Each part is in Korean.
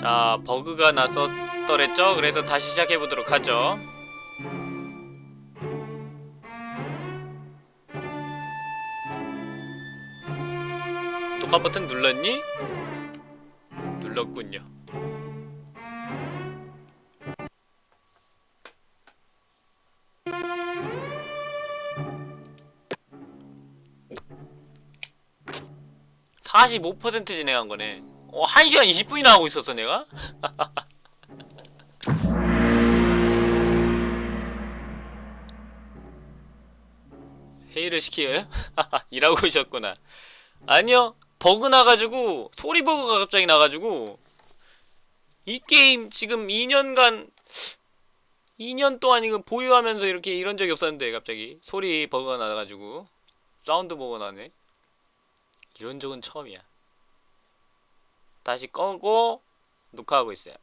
자 버그가 났었더랬죠? 그래서 다시 시작해보도록 하죠 녹화 버튼 눌렀니? 눌렀군요 (45%) 진행한 거네 어, 1시간 20분이나 하고 있었어, 내가? 회의를 시켜요? 일하고 오셨구나. 아니요. 버그 나가지고, 소리 버그가 갑자기 나가지고, 이 게임 지금 2년간, 2년 동안 이거 보유하면서 이렇게 이런 적이 없었는데, 갑자기. 소리 버그가 나가지고, 사운드 버그가 나네. 이런 적은 처음이야. 다시 꺼고 녹화하고 있어요.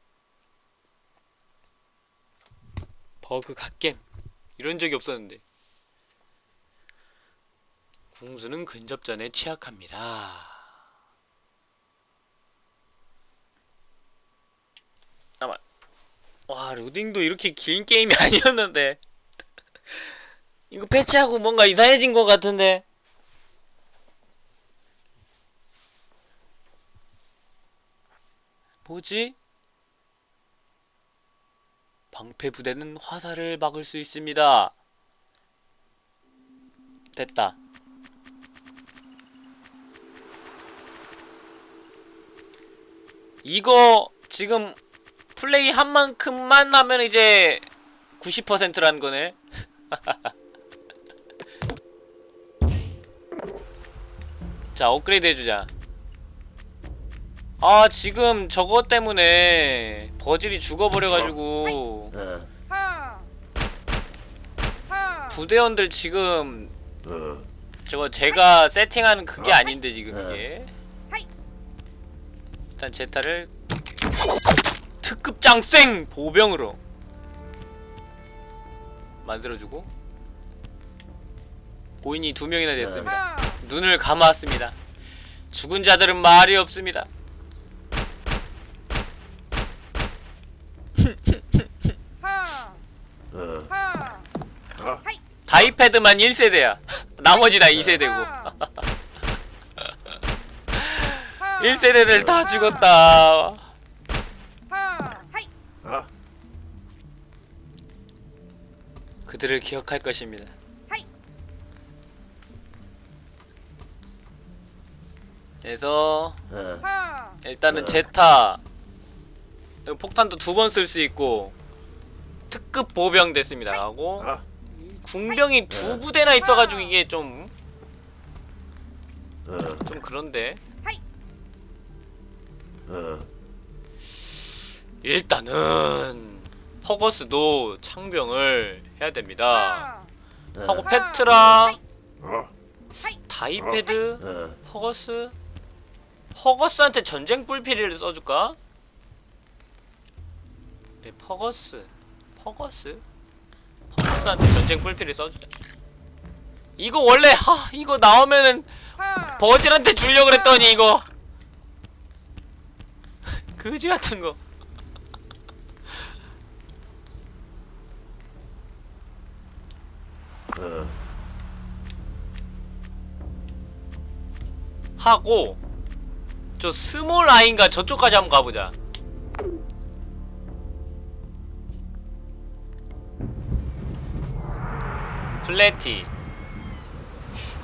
버그 갓겜. 이런 적이 없었는데. 궁수는 근접전에 취약합니다. 아마 와 로딩도 이렇게 긴 게임이 아니었는데. 이거 패치하고 뭔가 이상해진 것 같은데 뭐지? 방패 부대는 화살을 막을 수 있습니다. 됐다. 이거 지금 플레이 한 만큼만 하면 이제 90%라는 거네. 자, 업그레이드 해주자. 아 지금 저거 때문에 버질이 죽어버려가지고 부대원들 지금 저거 제가 세팅한 그게 아닌데 지금 이게. 일단 제타를 특급 장생 보병으로 만들어주고 고인이 두 명이나 됐습니다. 눈을 감았습니다. 죽은 자들은 말이 없습니다 다이패드만 1세대야. 나머지 다 2세대고. 1세대들 다 죽었다. 그들을 기억할 것입니다. 그래서 일단은 제타. 폭탄도 두 번 쓸 수 있고 특급 보병 됐습니다. 하고 궁병이 두 부대나 있어가지고 이게 좀 좀 그런데. 일단은 퍼거스도 창병을 해야 됩니다. 하고 페트라 다이패드 퍼거스. 퍼거스한테 전쟁 뿔피리를 써줄까? 네 퍼거스 퍼거스? 퍼거스한테 전쟁 뿔피리를 써주자. 이거 원래 하 이거 나오면은 버질한테 주려고 그랬더니 이거. 그지 같은 거. 하고 저 small 아인가 저쪽까지 한번 가보자 플래티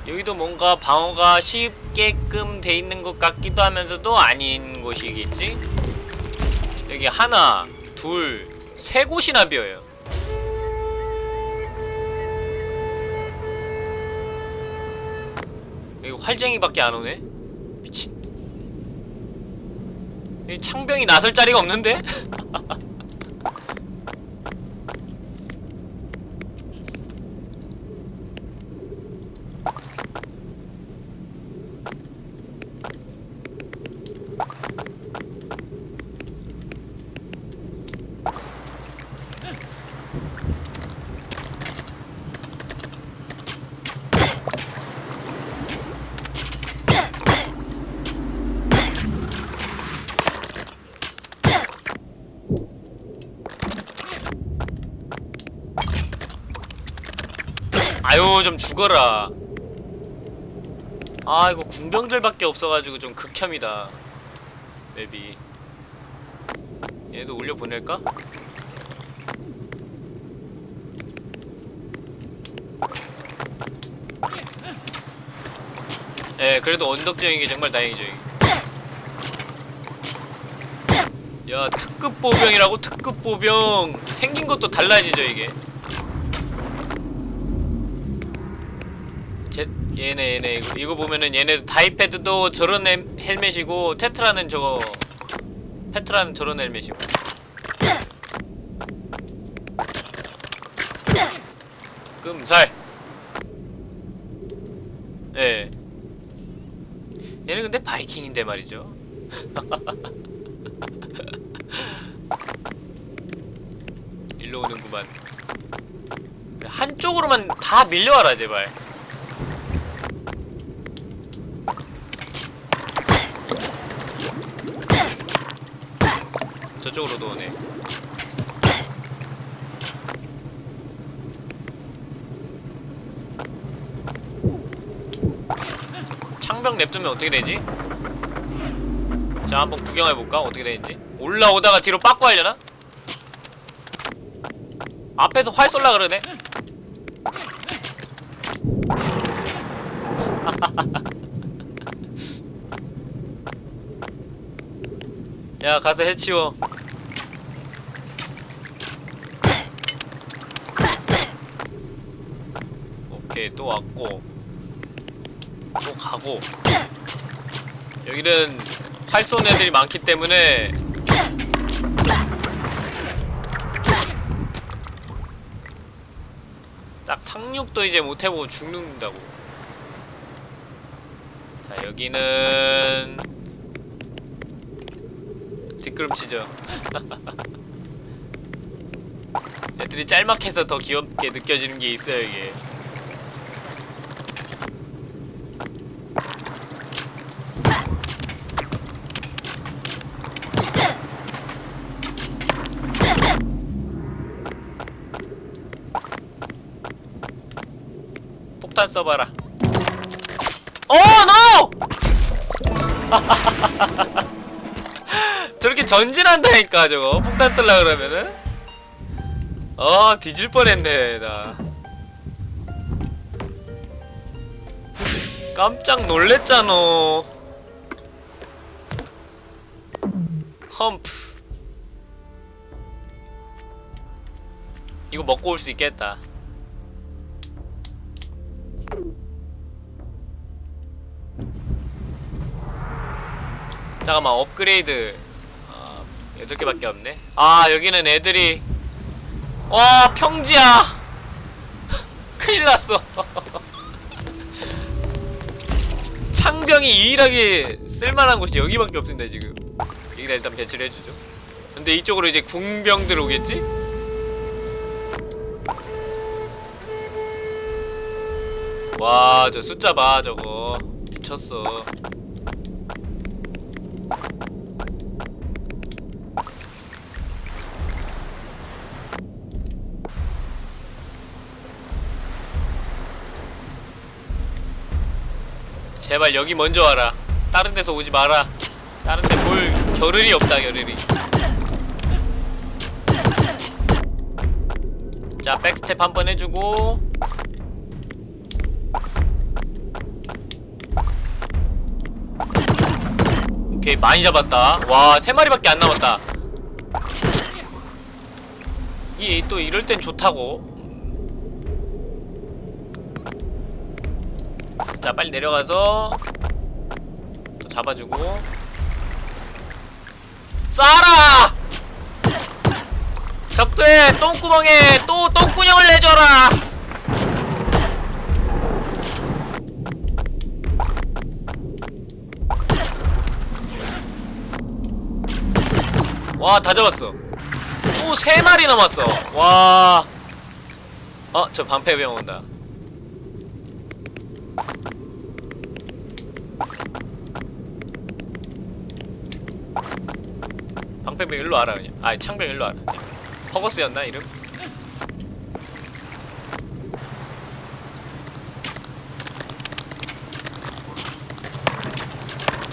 여기도 뭔가 방어가 쉽게끔 돼 있는 것 같기도 하면서도 아닌 곳이겠지? 여기 하나, 둘, 세 곳이나 비어요 여기 활쟁이밖에 안 오네? 미친 여기 창병이 나설 자리가 없는데? 좀 죽어라. 아 이거 궁병들밖에 없어가지고 좀 극혐이다. 맵이 얘도 올려보낼까? 예 그래도 언덕적인 게 정말 다행이죠. 야 특급 보병이라고? 특급 보병. 생긴 것도 달라지죠 이게 제, 얘네 얘네. 이거, 이거 보면은 얘네도 다이패드도 저런 헬- 헬멧이고 테트라는 저거 페트라는 저런 헬멧이고. 끔살. 예. 얘는 근데 바이킹인데 말이죠. 일로 오는구만. 한쪽으로만 다 밀려와라 제발 저쪽으로도 오네 창병 냅두면 어떻게 되지? 자 한번 구경해볼까? 어떻게 되는지 올라오다가 뒤로 빠꾸 하려나? 앞에서 활 쏠라 그러네 야 가서 해치워 오케이 또 왔고 또 가고. 여기는 활 쏘는 애들이 많기 때문에 딱 상륙도 이제 못해보고 죽는다고. 자 여기는 뒷걸음치죠. 애들이 짤막해서 더 귀엽게 느껴지는 게 있어요 이게 폭탄 써봐라. 어 노! 저렇게 전진한다니까 저거. 폭탄 쓸라 그러면은. 어 뒤질 뻔했네 나. 깜짝 놀랬잖아. 험프. 이거 먹고 올 수 있겠다 잠깐만 업그레이드. 아, 8개밖에 없네. 아 여기는 애들이. 와 평지야. 큰일났어. 창병이 유일하게 쓸만한 곳이 여기밖에 없습니다 지금. 여기다 일단 배치를 해주죠. 근데 이쪽으로 이제 궁병들 오겠지? 와 저 숫자 봐 저거. 미쳤어 제발 여기 먼저 와라. 다른 데서 오지 마라. 다른 데 볼 겨를이 없다 겨를이. 자 백스텝 한 번 해주고. 오케이 많이 잡았다. 와세 마리밖에 안 남았다. 이게 또 이럴 땐 좋다고 자 빨리 내려가서 또 잡아주고 쏴라! 적들의 똥구멍에 또 똥구녕을 내줘라! 와, 다 잡았어. 또 세 마리 남았어. 와. 어, 저 방패병 온다. 방패병 일로 와라 그냥. 아니 창병 일로 와라. 그냥. 허거스였나 이름?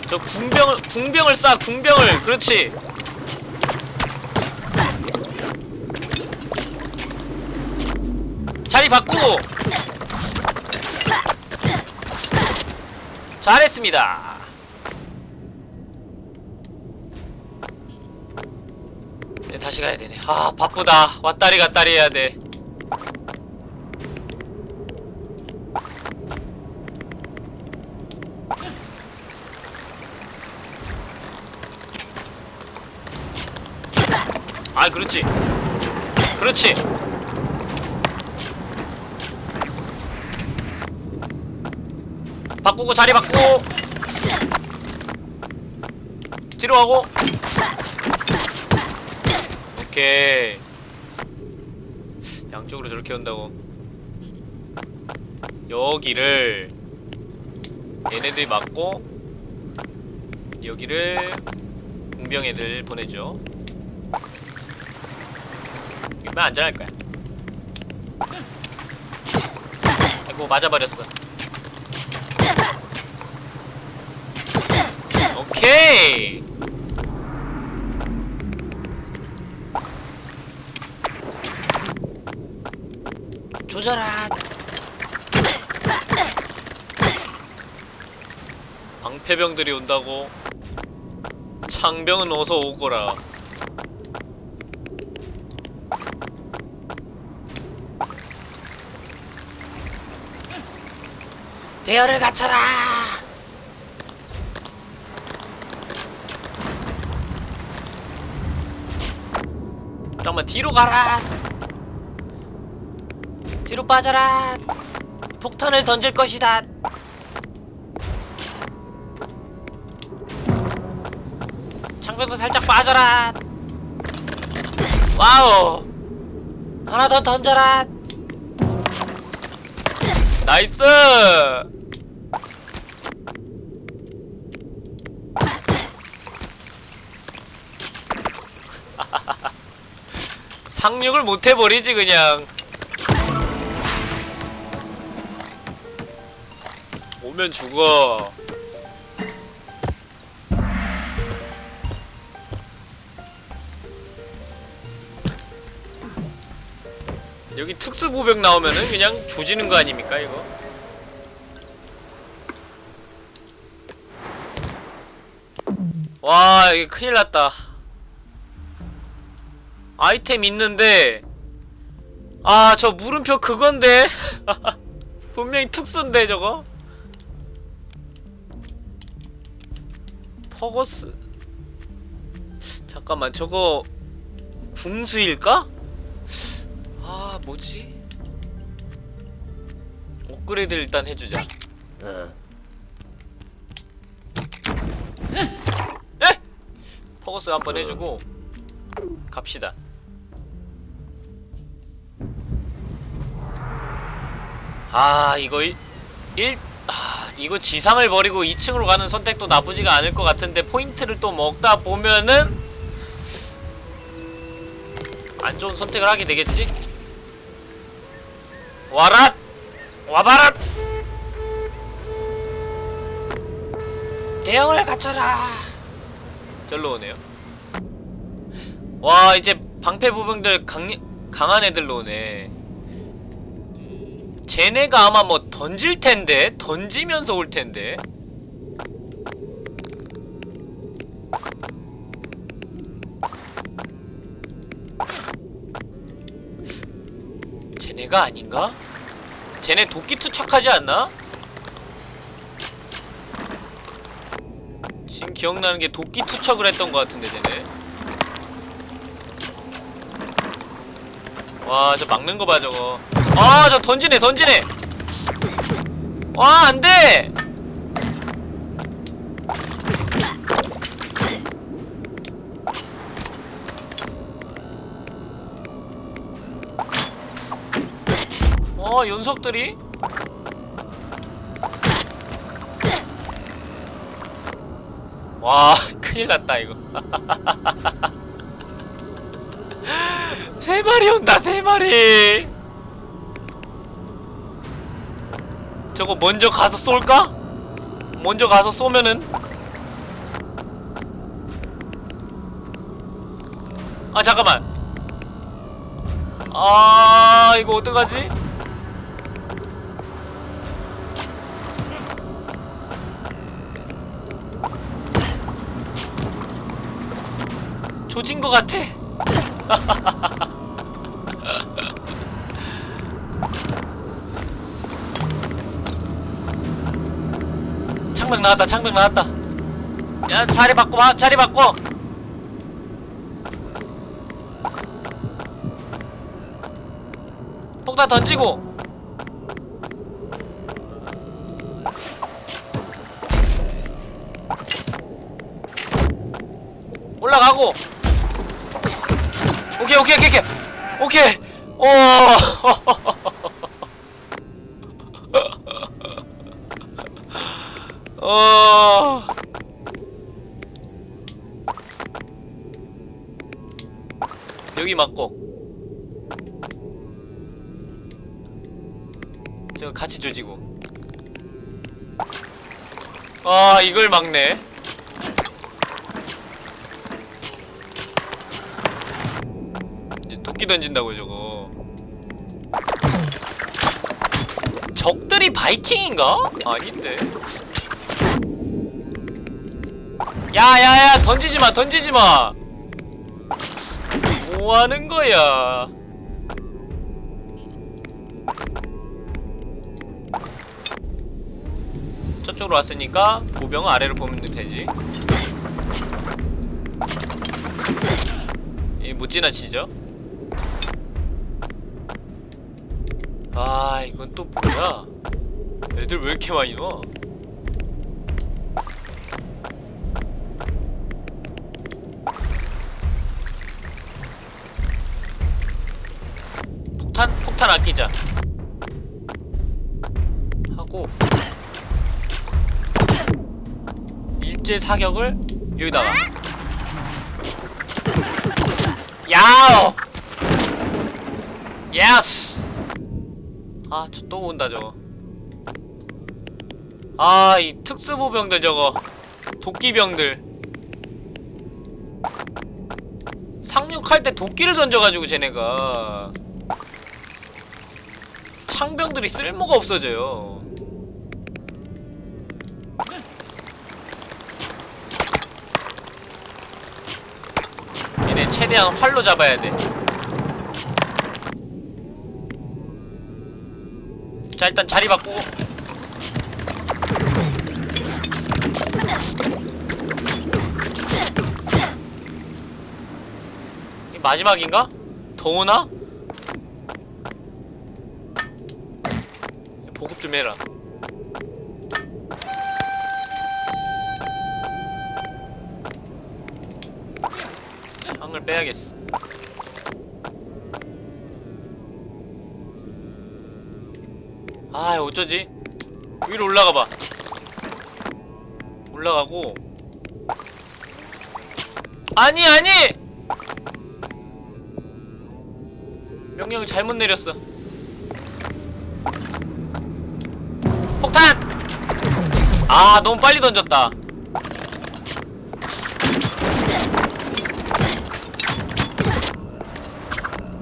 저 궁병을 궁병을 쏴 궁병을. 그렇지. 자리 바꾸고. 잘했습니다. 다시 가야 되네. 아 바쁘다. 왔다리 갔다리 해야 돼. 아 그렇지. 그렇지. 바꾸고 자리 바꾸고. 뒤로 가고 오케이 양쪽으로 저렇게 온다고. 여기를 얘네들이 맞고 여기를 궁병 애들 보내죠 이면 안전할 거야. 아이고 맞아버렸어. 오케이 조져라. 방패병들이 온다고? 창병은 어서 오거라. 대열을 갖춰라. 잠깐만 뒤로 가라 뒤로 빠져라. 폭탄을 던질 것이다. 창병도 살짝 빠져라. 와우. 하나 더 던져라. 나이스. 상륙을 못 해버리지 그냥 오면 죽어. 여기 특수보병 나오면은 그냥 조지는 거 아닙니까 이거? 와 이게 큰일 났다. 아이템 있는데 아 저 물음표 그건데? 분명히 특수인데 저거 퍼거스 잠깐만 저거 궁수일까? 아 뭐지? 업그레이드 일단 해주자 에? 퍼거스 한번 해주고 갑시다 아 이거 일, 일 아, 이거 지상을 버리고 2층으로 가는 선택도 나쁘지가 않을 것 같은데 포인트를 또 먹다 보면은 안 좋은 선택을 하게 되겠지? 와랏! 와바랏! 대형을 갖춰라! 절로 오네요. 와, 이제 방패 부병들 강, 강한 애들로 오네. 쟤네가 아마 뭐 던질 텐데? 던지면서 올 텐데? 쟤네가 아닌가? 쟤네 도끼 투척하지 않나? 지금 기억나는 게 도끼 투척을 했던 것 같은데 쟤네 와 저 막는 거 봐 저거 아 저 던지네 던지네. 와 안돼. 어 연속들이? 와 큰일 났다 이거. 세 마리 온다 세 마리 저거 먼저 가서 쏠까? 먼저 가서 쏘면은 아 잠깐만 아 이거 어떡하지? 조진 것 같아 창병 나왔다 창병 나왔다. 야 자리 바꿔 봐 자리 바꿔. 폭탄 던지고. 올라가고. 오케이 오케이 오케이 오케이. 오케이. 오 어. 여기 맞고. 저 같이 조지고. 아 이걸 막네. 도끼 던진다고 저거. 적들이 바이킹인가? 아닌데 야야야 던지지마 던지지마. 뭐하는 거야? 저쪽으로 왔으니까 보병은 아래로 보면 되지. 이못 지나치죠? 아 이건 또 뭐야? 애들 왜 이렇게 많이 와폭탄? 폭탄 아끼자. 하고 일제 사격을 여기다가. 야오! Yes! 아 저 또 온다 저거. 아 이 특수보병들 저거. 도끼병들. 상륙할 때 도끼를 던져가지고 쟤네가 창병들이 쓸모가 없어져요 얘네 최대한 활로 잡아야 돼. 자 일단 자리 바꾸고 이 마지막인가? 더 오나? 보급 좀 해라. 창을 빼야겠어. 아 어쩌지? 위로 올라가봐. 올라가고. 아니 아니! 명령을 잘못 내렸어 폭탄! 아 너무 빨리 던졌다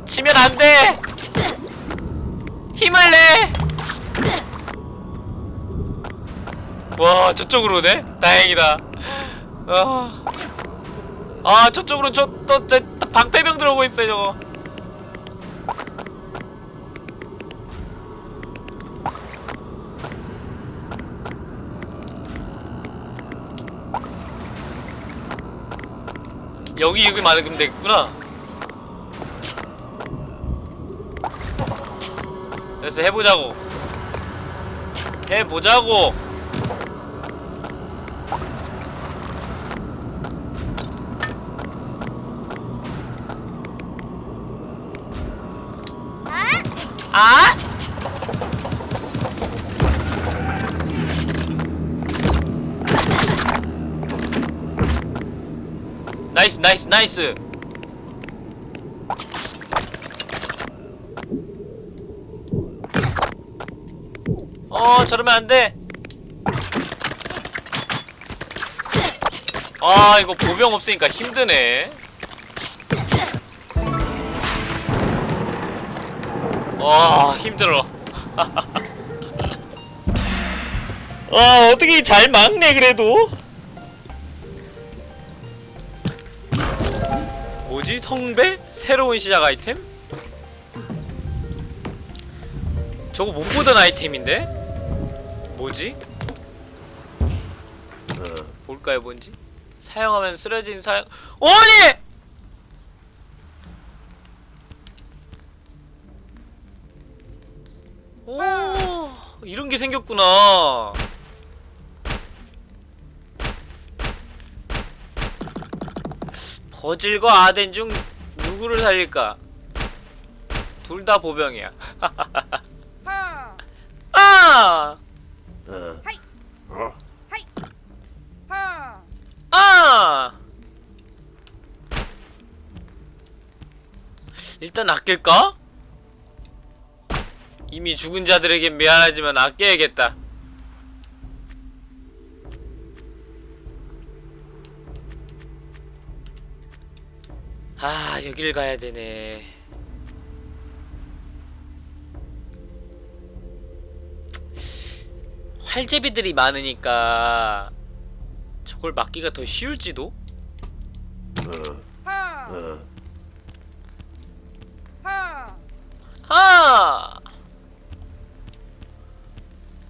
치면 안돼 힘을 내! 와 저쪽으로 오네? 다행이다 아, 아 저쪽으로 저또 저, 방패병 들어오고 있어요 저거 여기 여기 많으면 되겠구나. 됐어 해보자고. 해보자고. 아? Nice nice nice. 어 저러면 안돼. 아 이거 보병 없으니까 힘드네. 와 힘들어. 아 어떻게 잘 막네 그래도? 성배? 새로운 시작 아이템? 저거 못 보던 아이템인데? 뭐지? 볼까요 뭔지? 사용하면 쓰러진 사용 어머니! 오 이런 게 생겼구나 버질과 아덴 중 누구를 살릴까? 둘 다 보병이야 하! 아! 하! 아! 일단 아낄까? 이미 죽은 자들에겐 미안하지만 아껴야겠다. 아, 여길 가야 되네. 활제비들이 많으니까 저걸 막기가 더 쉬울지도? 아!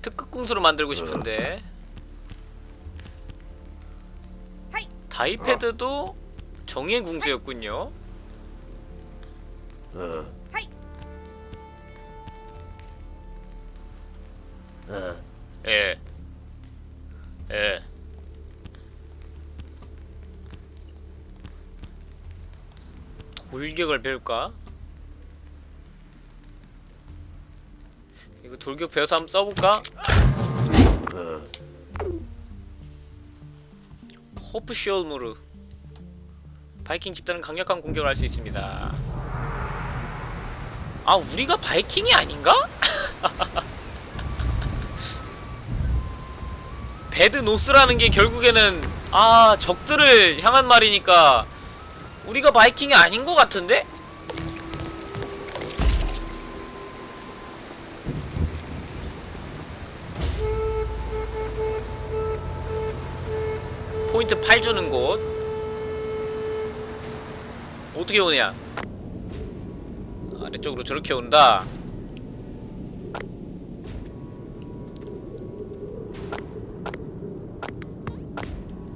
특급 궁수로 만들고 싶은데. 다이패드도 정의 궁수였군요. 하이! 예. 예. 돌격을 배울까? 이거 돌격 배워서 한번 써볼까? 호프 쇼무르 바이킹 집단은 강력한 공격을 할 수 있습니다 아 우리가 바이킹이 아닌가? 배드 노스라는 게 결국에는 아 적들을 향한 말이니까 우리가 바이킹이 아닌 것 같은데? 포인트 8 주는 곳 어떻게 오냐? 아래쪽으로 저렇게 온다.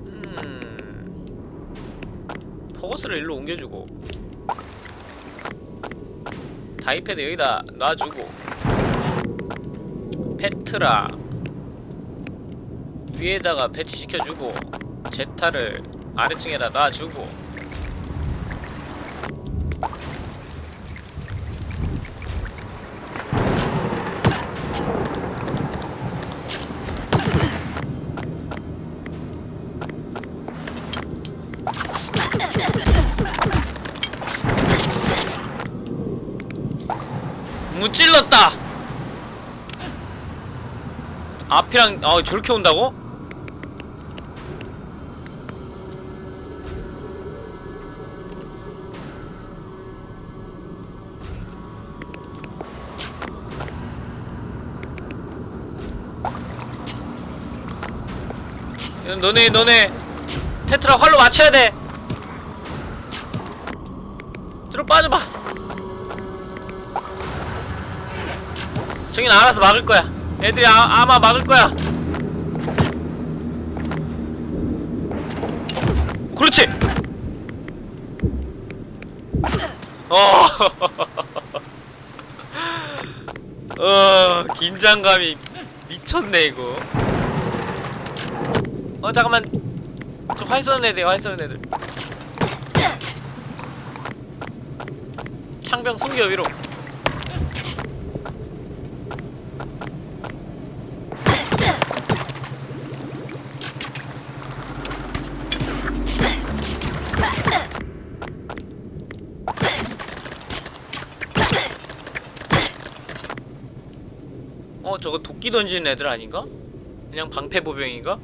음. 포커스를 일로 옮겨주고. 다이패드 여기다 놔주고. 페트라. 위에다가 배치시켜주고. 제타를 아래층에다 놔주고 무찔렀다 앞이랑 아 저렇게 온다고? 야, 너네 너네 테트라 활로 맞춰야 돼. 뒤로 빠져봐. 저긴 알아서 막을 거야 애들이 아, 아마 막을 거야. 그렇지. 어, 어 긴장감이 미쳤네 이거. 어 잠깐만. 저활 쏘는 애들 활 쏘는 애들 창병 숨겨 위로 어 저거 도끼 던지는 애들 아닌가? 그냥 방패보병인가?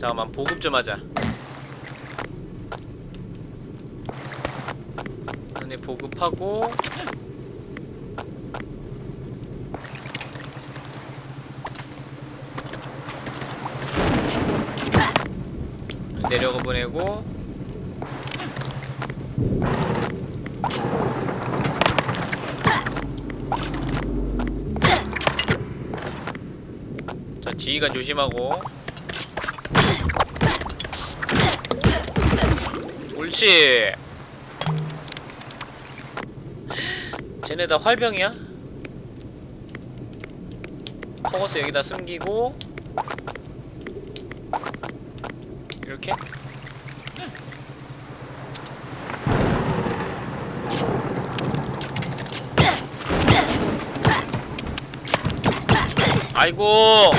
잠깐만 보급 좀 하자 보급하고 내려가 보내고 자 지휘관 조심하고. 옳지. 쟤네 다 활병이야? 허거스 여기다 숨기고. 이렇게? 아이고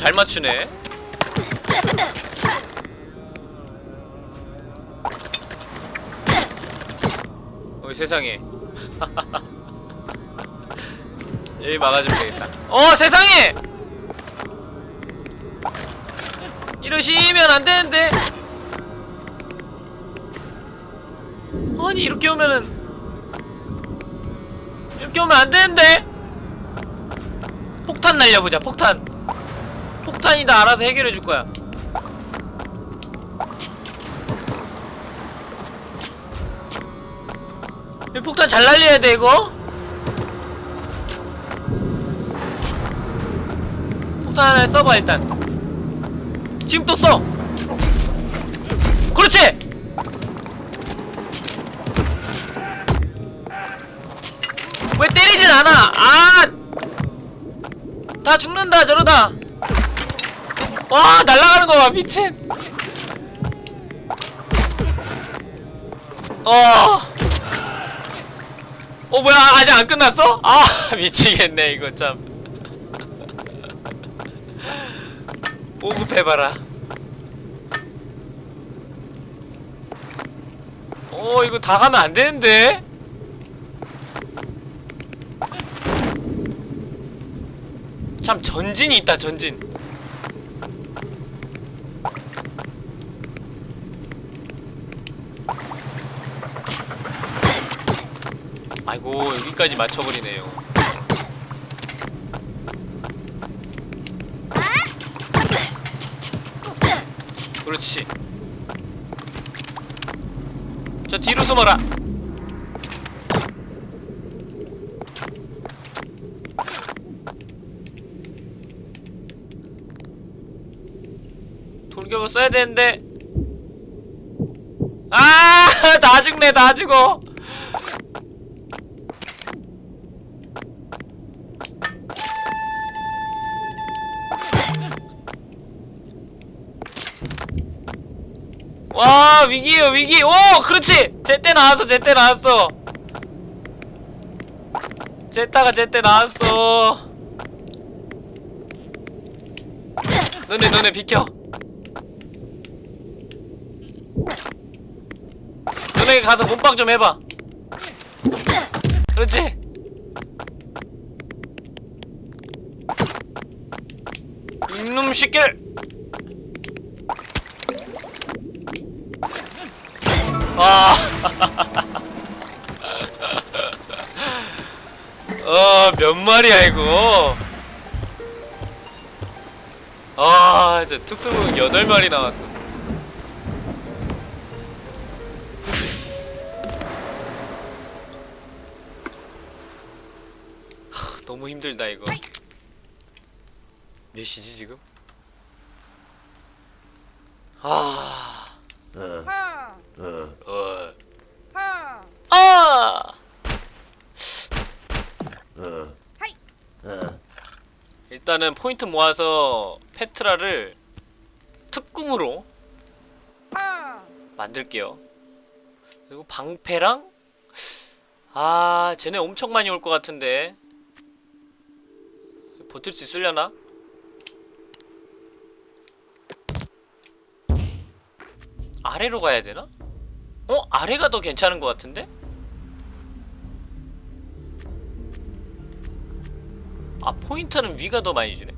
잘 맞추네. 어이 세상에. 여기 막아주면 되겠다. 어 세상에! 이러시면 안 되는데. 아니 이렇게 오면은. 이렇게 오면 안 되는데. 폭탄 날려보자 폭탄 폭탄이 다 알아서 해결해 줄 거야 이 폭탄 잘 날려야 돼 이거 폭탄 하나 써봐 일단 지금 또 써! 그렇지! 왜 때리진 않아! 아! 다 죽는다 저러다! 와 날아가는 거 봐 미친! 어... 어 뭐야 아직 안 끝났어? 아 미치겠네 이거 참 보급해봐라 어 이거 다 가면 안 되는데? 참 전진이 있다 전진 아이고 여기까지 맞춰버리네요. 그렇지. 저 뒤로 숨어라. 돌격을 써야 되는데. 아! 다 죽네 다 죽어 와 위기에요 위기. 오 그렇지. 제때 나왔어 제때 나왔어. 제따가 제때 나왔어. 너네 너네 비켜. 너네 가서 몸빵 좀 해봐. 그렇지? 이놈 새끼를 아. 어, 몇 마리야, 이거? 아, 저 특수부 8마리 나왔어. 하, 너무 힘들다, 이거. 몇 시지, 지금? 아, 하, 어. 하, 아! 하이, 일단은 포인트 모아서 페트라를 특궁으로 하, 만들게요. 그리고 방패랑 아, 쟤네 엄청 많이 올 것 같은데 버틸 수 있으려나? 아래로 가야 되나? 어? 아래가 더 괜찮은 것 같은데? 아 포인트는 위가 더 많이 주네.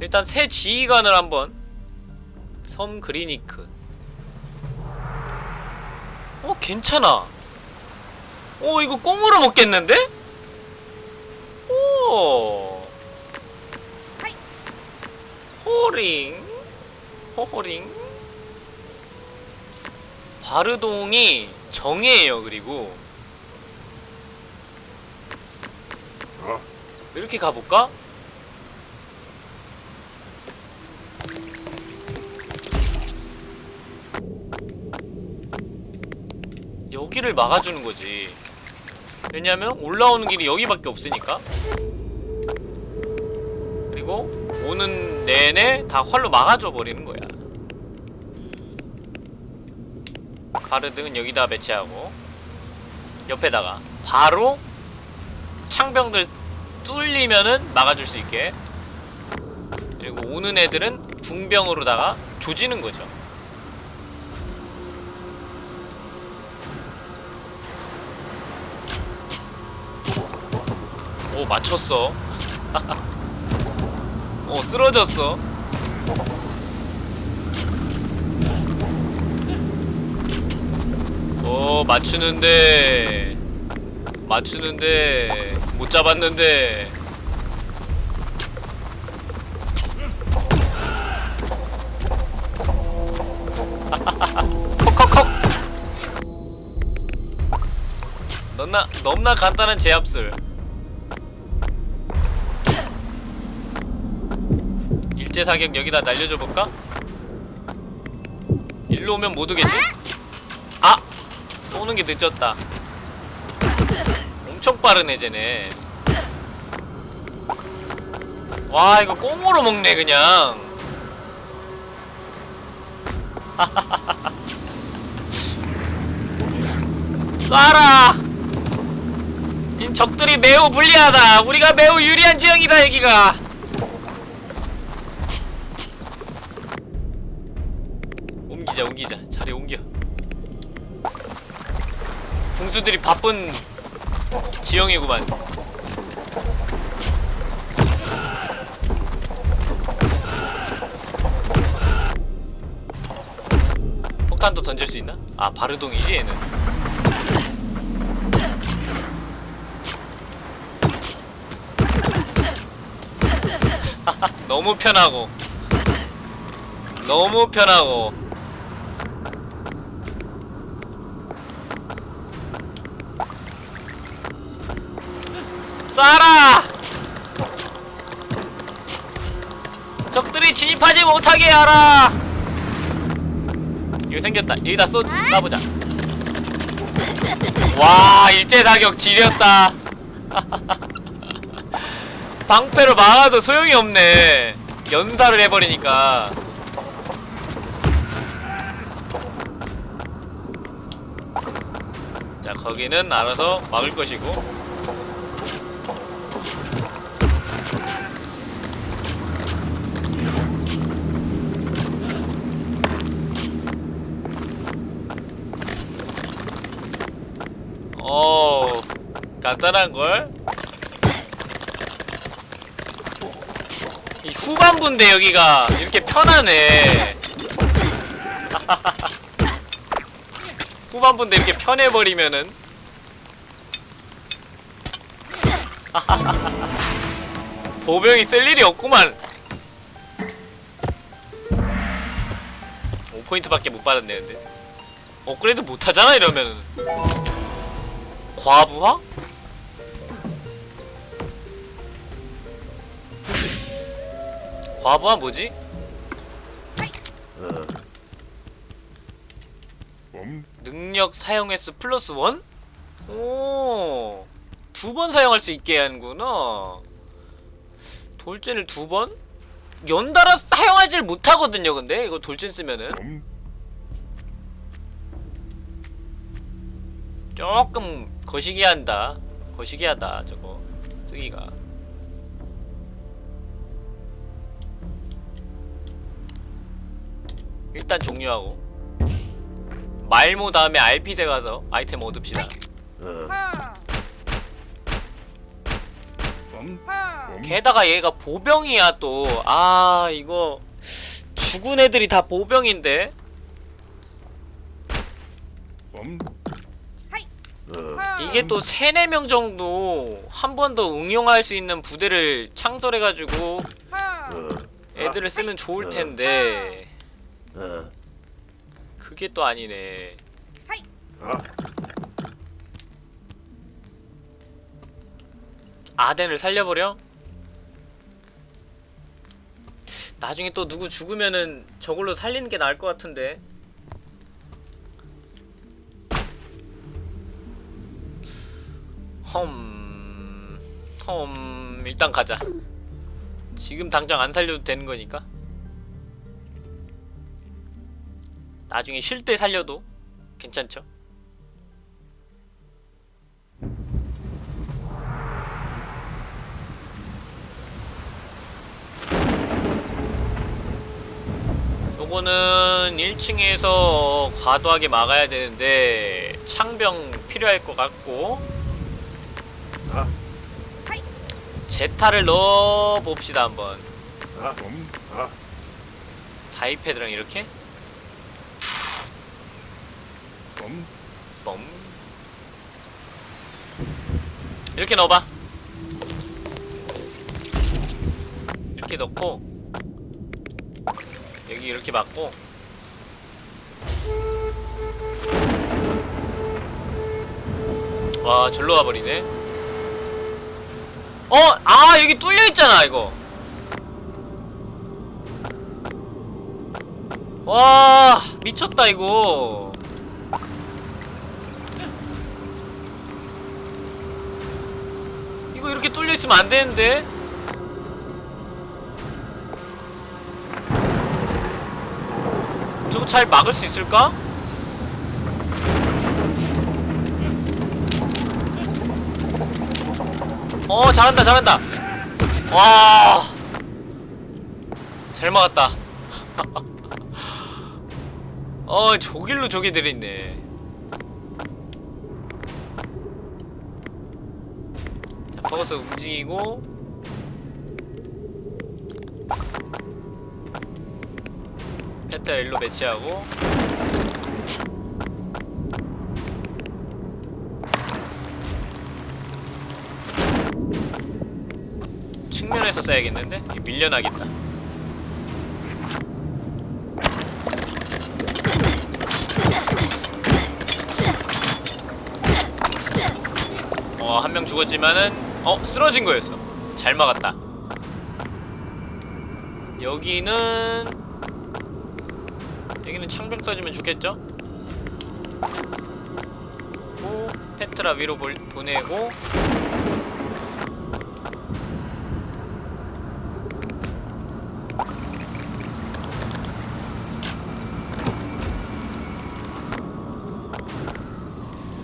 일단 새 지휘관을 한번 섬 그리니크. 어 괜찮아. 오 이거 꽁으로 먹겠는데? 오. 호링. 호호링. 바르동이 정예예요 그리고 이렇게 가볼까? 여기를 막아주는 거지. 왜냐면 올라오는 길이 여기밖에 없으니까. 그리고 오는 내내 다 활로 막아줘 버리는 거야. 바르등은 여기다 배치하고 옆에다가 바로 창병들 뚫리면은 막아줄 수 있게 그리고 오는 애들은 궁병으로다가 조지는 거죠. 오 맞췄어. 어 쓰러졌어. 오 맞추는데 맞추는데 못 잡았는데 콕콕콕 너나 너무나 간단한 제압술 일제 사격 여기다 날려줘 볼까? 일로 오면 못 오겠지? 아! 쏘는 게 늦었다. 엄청 빠르네 쟤네. 와 이거 꽁으로 먹네 그냥. 쏴라! 이 적들이 매우 불리하다. 우리가 매우 유리한 지형이다 여기가. 옮기자 옮기자 자리 옮겨 궁수들이 바쁜 지형이구만. 폭탄도 던질 수 있나? 아 바르동이지 얘는. 너무 편하고. 너무 편하고 쏴라! 적들이 진입하지 못하게 하라! 이거 생겼다. 여기다 쏘, 쏴보자. 와, 일제사격 지렸다. 방패로 막아도 소용이 없네. 연사를 해버리니까. 자, 거기는 알아서 막을 것이고. 간단한걸? 이 후반부인데 여기가 이렇게 편하네. 후반부인데 이렇게 편해버리면은. 보병이 쓸 일이 없구만. 5포인트밖에 못 받았네 근데. 업그레이드 못하잖아 이러면은. 과부하? 과부하 뭐지? 능력 사용 횟수 플러스 원? 오, 두 번 사용할 수 있게 하는구나. 돌진을 두 번? 연달아 사용하지를 못하거든요, 근데 이거 돌진 쓰면은 조금 거시기한다. 거시기하다 저거 쓰기가. 일단 종료하고 말모 다음에 RP세 가서 아이템 얻읍시다. 하. 하. 게다가 얘가 보병이야 또. 아 이거 죽은 애들이 다 보병인데. 음, 이게 또 3, 4명 정도 한 번 더 응용할 수 있는 부대를 창설해가지고 애들을 쓰면 좋을 텐데 그게 또 아니네. 아덴을 살려버려? 나중에 또 누구 죽으면은 저걸로 살리는 게 나을 것 같은데. 험... 험... 일단 가자. 지금 당장 안 살려도 되는 거니까 나중에 쉴 때 살려도 괜찮죠? 요거는 1층에서 과도하게 막아야 되는데 창병 필요할 것 같고 제타를 넣어 봅시다 한번. 다이패드랑 이렇게 뻥 이렇게 넣어봐. 이렇게 넣고 여기 이렇게 맞고. 와 절로 가버리네. 어! 아 여기 뚫려있잖아 이거. 와 미쳤다 이거 이렇게 뚫려있으면 안 되는데? 저거 잘 막을 수 있을까? 어 잘한다 잘한다. 와. 잘 막았다. 어 저길로 저기 들어있네 자 퍼거스 움직이고. 페타 일로 배치하고. 측면에서 써야겠는데? 밀려나겠다. 어, 한 명 죽었지만은 어, 쓰러진 거였어. 잘 막았다. 여기는 여기는 창병 써주면 좋겠죠? 고 페트라 위로 볼, 보내고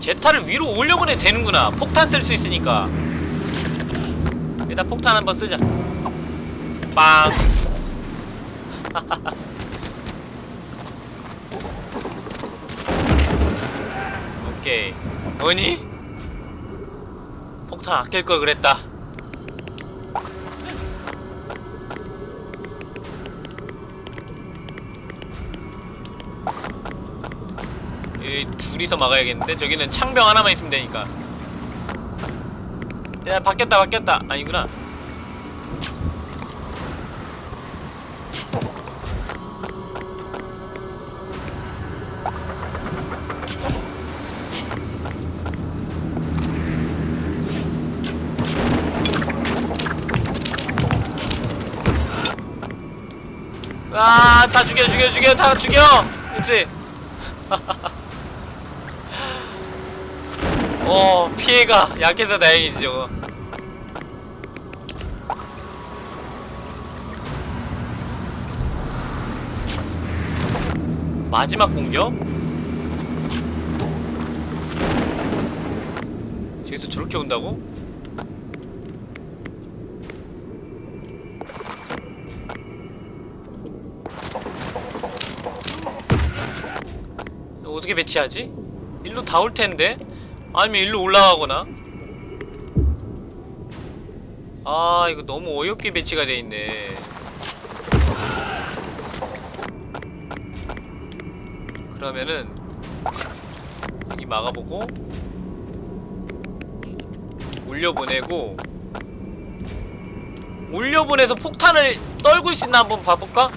제타를 위로 올려보내 되는구나 폭탄 쓸 수 있으니까 일단 폭탄 한번 쓰자. 빵. 오케이. 뭐니? 폭탄 아낄 걸 그랬다. 이 둘이서 막아야겠는데? 저기는 창병 하나만 있으면 되니까 야 바뀌었다 바뀌었다. 아니구나. 아다 죽여 죽여 죽여 다 죽여! 그치? 어 피해가 약해서 다행이지 저거 마지막 공격? 저기서 저렇게 온다고? 어떻게 배치하지? 일로 다 올 텐데? 아니면 일로 올라가거나? 아 이거 너무 어이없게 배치가 돼 있네. 그러면은 여기 막아보고 올려보내고 올려보내서 폭탄을 떨굴 수 있나 한번 봐볼까?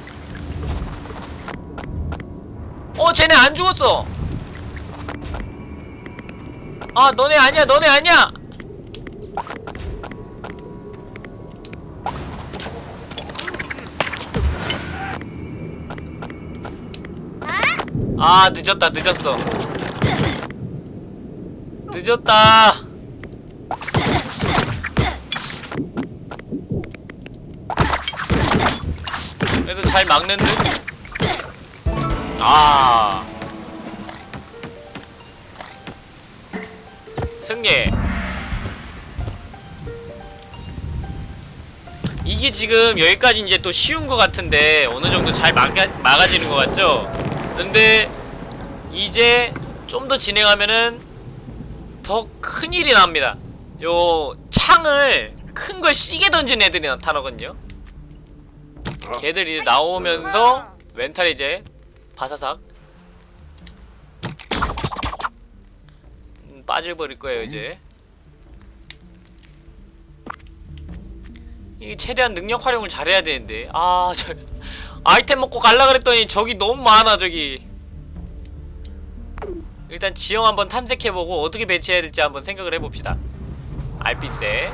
어 쟤네 안 죽었어 아 너네 아니야 너네 아니야 아 늦었다 늦었어 늦었다 그래도 잘 막는 듯? 아 승리 이게 지금 여기까지 이제 또 쉬운 것 같은데 어느 정도 잘 막아, 막아지는 것 같죠? 근데 이제 좀 더 진행하면은 더 큰일이 납니다. 요 창을 큰걸 시게 던진 애들이 나타나거든요. 걔들 이제 나오면서 멘탈 이제 바사삭. 음, 빠질버릴 거예요 이제. 이게 최대한 능력 활용을 잘해야 되는데. 아 저 아이템 먹고 갈라 그랬더니 저기 너무 많아 저기 일단 지형 한번 탐색해보고 어떻게 배치해야 될지 한번 생각을 해봅시다 알피세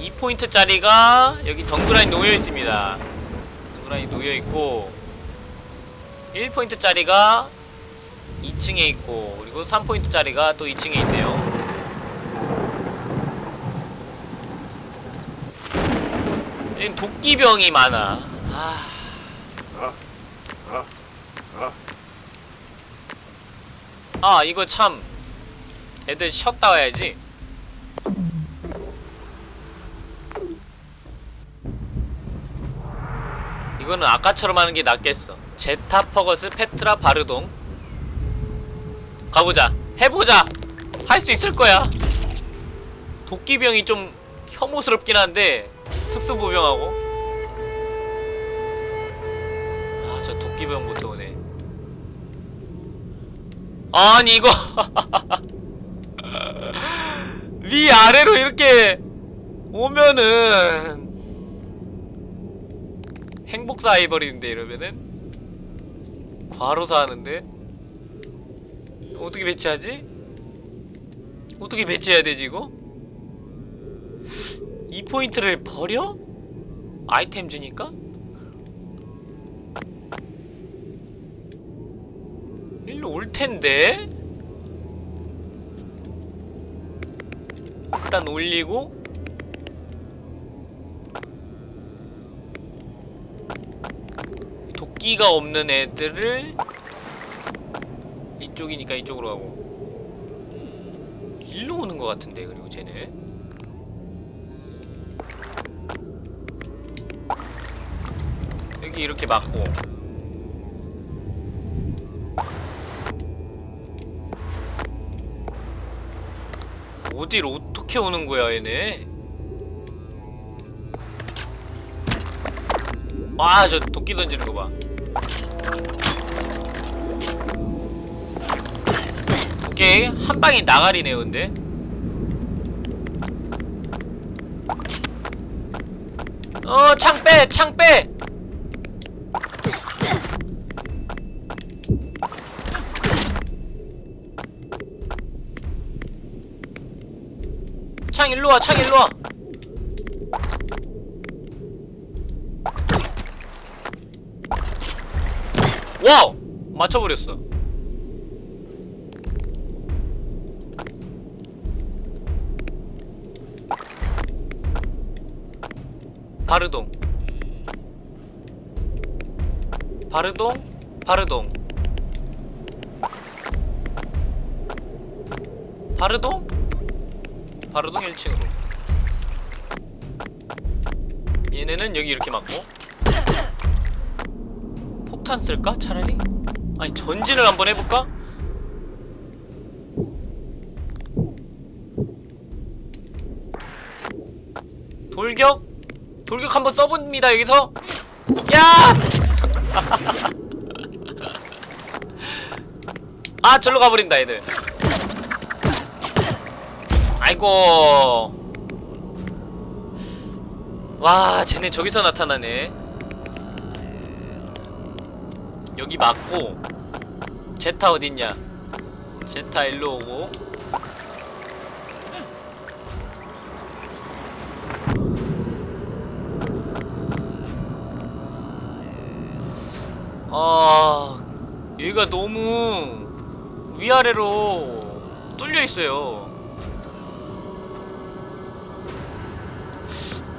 이 포인트 짜리가 여기 덩그라니 놓여 있습니다. 덩그라니 놓여 있고 1포인트 짜리가 2층에 있고 그리고 3포인트 짜리가 또 2층에 있네요. 여긴 도끼병이 많아. 아. 아 이거 참 애들 쉬었다 와야지. 이거는 아까처럼 하는 게 낫겠어. 제타 퍼거스 페트라 바르동. 가보자. 해보자. 할 수 있을 거야. 도끼병이 좀 혐오스럽긴 한데 특수보병하고. 아, 저 도끼병부터 오네. 아니 이거 위 아래로 이렇게 오면은 행복사 해버리는데 이러면은 과로사 하는데 어떻게 배치하지? 어떻게 배치해야 되지 이거? 이 포인트를 버려? 아이템 주니까? 일로 올 텐데? 일단 올리고 도끼가 없는 애들을 이쪽이니까 이쪽으로 가고 일로 오는 것 같은데 그리고 쟤네 여기 이렇게 막고 어딜 어떻게 오는 거야 얘네 아 저 도끼 던지는 거봐 오케이 한 방에 나가리네요 근데 어 창 빼! 창 빼! 창 일로와 창 일로와. 와우! 맞춰버렸어. 바르동 바르동 바르동 바르동 바르동 1층으로 얘네는 여기 이렇게 맞고 폭탄 쓸까 차라리? 아니 전진을 한번 해볼까? 돌격? 돌격 한번 써봅니다 여기서 야! 아 절로 가버린다 애들. 아이고. 와 쟤네 저기서 나타나네. 여기 맞고 제타 어딨냐? 제타 일로 오고 여기가 너무 위아래로 뚫려 있어요.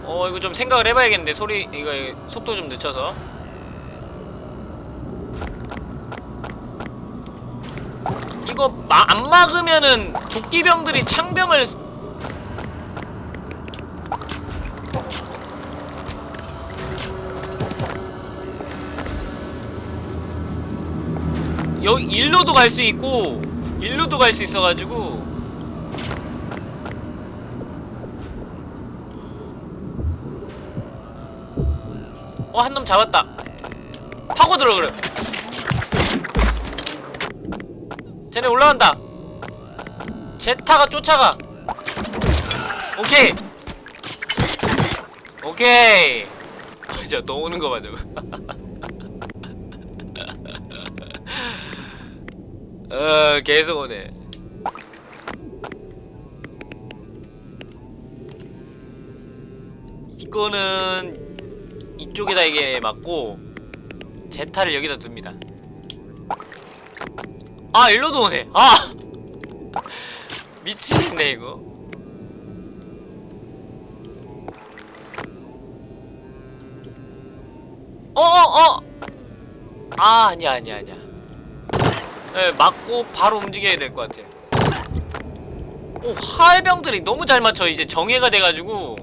어 이거 좀 생각을 해봐야겠는데 소리 이거 속도 좀 늦춰서. 이거 마, 안 막으면은 도끼병들이 창병을 여기 일로도 갈 수 있고 일로도 갈 수 있어가지고. 어 한 놈 잡았다. 파고들어 그래 쟤네 올라간다. 제타가 쫓아가. 오케이. 오케이. 저너 오는 거 봐 저거 어 계속 오네. 이거는 이쪽에다 이게 맞고 제타를 여기다 둡니다. 아 일로도 오네. 아! 미치겠네 이거. 어어어! 아 아니야 아니야 아니야 네, 맞고 바로 움직여야 될 것 같아요. 오, 하해병들이 너무 잘 맞춰. 이제 정예가 돼가지고.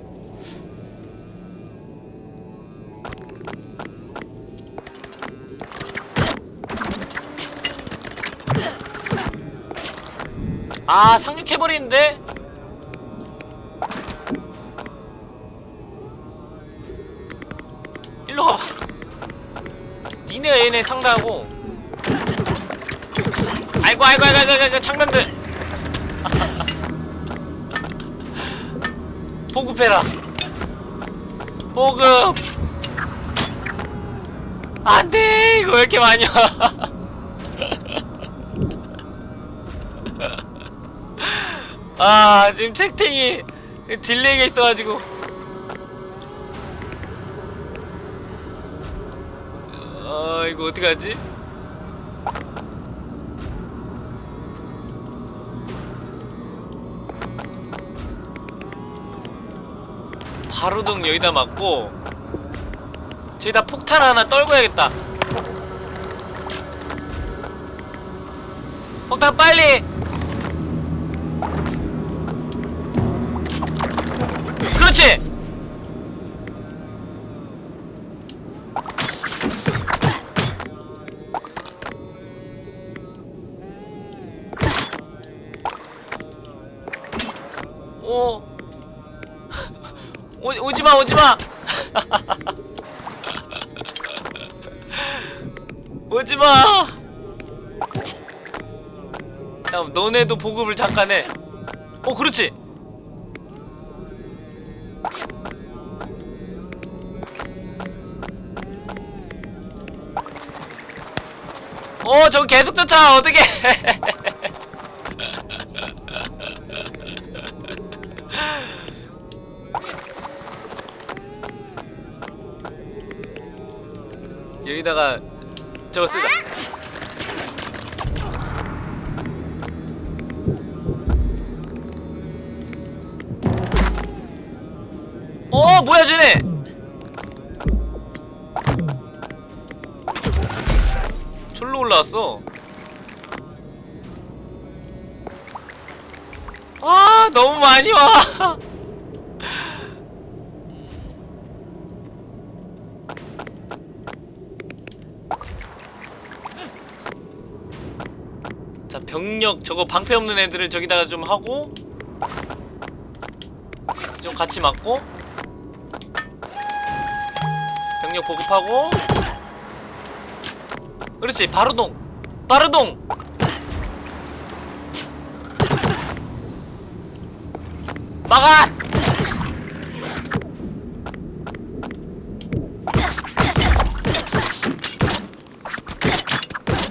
아, 상륙해버리는데? 일로 가봐. 니네 얘네 상대하고 아이고 아이고 아이고 아이고, 아이고 창면들. 보급해라. 보급. 안돼 이거 왜 이렇게 많이 와? 아, 지금 책탱이 딜레이가 있어가지고. 아, 이거 어떡하지? 바로동 여기다 맞고 저기다 폭탄 하나 떨궈야겠다. 폭탄 빨리 너네도 보급을 잠깐 해. 어, 그렇지. 어 저거 계속 쫓아. 어떻게 여기다가 저거 쓰자. 왔어. 아 너무 많이 와. 자 병력 저거 방패 없는 애들을 저기다가 좀 하고 좀 같이 맞고 병력 보급하고 그렇지 바르동. 바르동! 막아!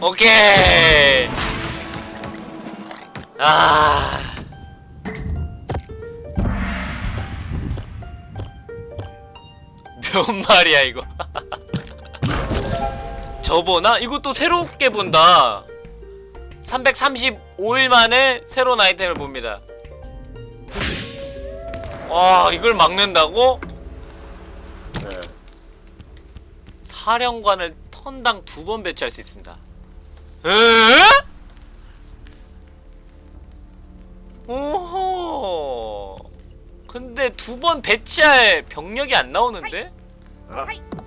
오케이! 아 몇 마리야 이거. 저보나? 이것도 새롭게 본다. 335일 만에 새로운 아이템을 봅니다. 와, 이걸 막는다고? 사령관을 턴당 두 번 배치할 수 있습니다. 에? 오호. 근데 두 번 배치할 병력이 안 나오는데? 하이. 음,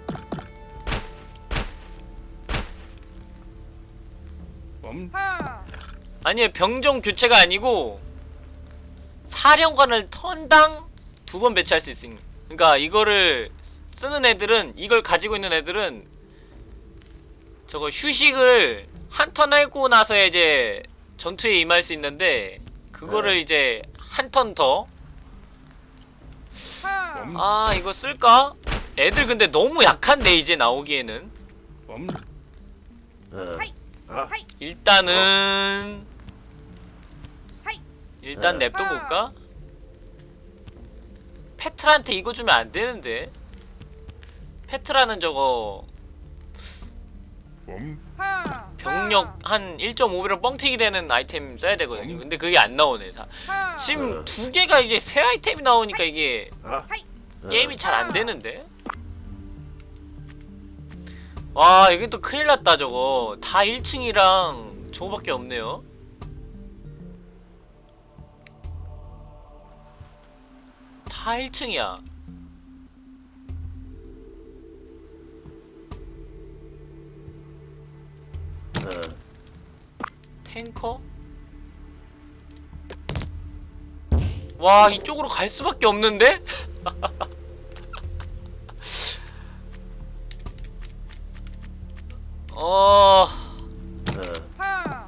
하. 아니에요 병종 교체가 아니고 사령관을 턴당 두 번 배치할 수 있습니다 그러니까 이거를 쓰는 애들은 이걸 가지고 있는 애들은 저거 휴식을 한 턴 하고 나서 이제 전투에 임할 수 있는데 그거를 이제 한 턴더 하. 음, 아 이거 쓸까? 애들 근데 너무 약한데 이제 나오기에는 음, 하이. 일단은. 일단 네. 냅둬 볼까? 페트라한테 이거 주면 안 되는데. 페트라는 저거 음, 하. 병력 한 1.5배로 뻥튀기 되는 아이템 써야 되거든요. 근데 그게 안 나오네. 다. 하. 지금 두 개가 이제 새 아이템이 나오니까 이게 아, 게임이 잘 안 되는데. 와, 이게 또 큰일 났다 저거. 다 1층이랑 저거밖에 없네요. 다 1층이야. 탱커? 와, 이쪽으로 갈 수밖에 없는데? 어... 하.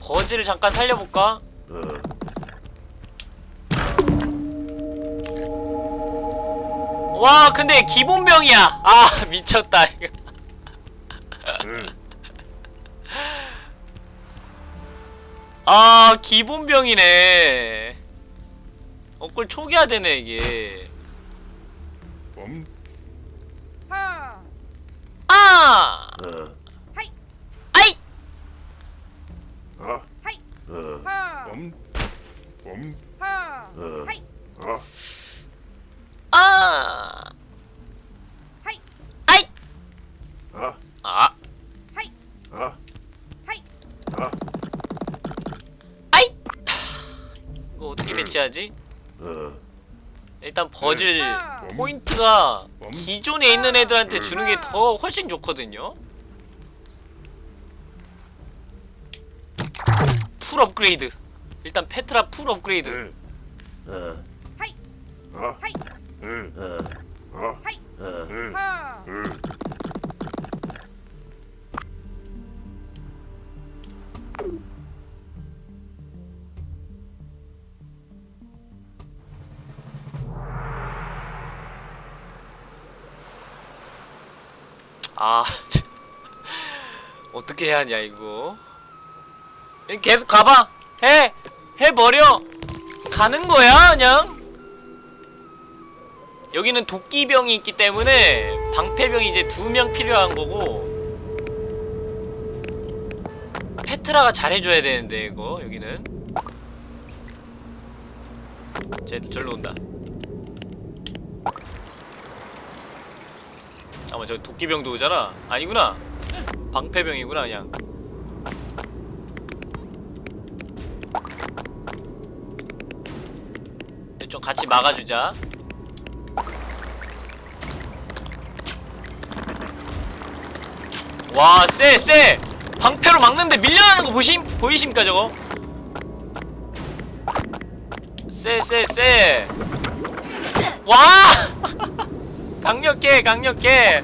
버즈를 잠깐 살려볼까? 와 근데 기본병이야. 아 미쳤다 이거. 아 기본병이네. 어꿀 초기화 되네 이게 아 하이. 아이 아, 하이. 하. 하. 하이. 아 하이. 아이 아 하이. 아, 하이. 아, 아이 이거 어떻게 배치하지? 일단 버질 아. 포인트가 음. 기존에 있는 애들한테 주는 게 더 훨씬 좋거든요. 풀 업그레이드. 일단 페트라 풀 업그레이드. 하이. 아, 하이. 아, 하이. 아, 참. 어떻게 해야 하냐 이거. 계속 가봐. 해, 해 버려. 가는 거야 그냥. 여기는 도끼병이 있기 때문에 방패병이 이제 두 명 필요한 거고. 페트라가 잘해줘야 되는데 이거 여기는. 쟤 절로 온다. 잠깐만 저 도끼병도 오잖아 아니구나 방패병이구나 그냥 좀 같이 막아주자 와 쎄 쎄! 방패로 막는데 밀려나는 거 보심? 보이십니까 저거? 쎄 쎄 쎄! 와! 강력해 강력해.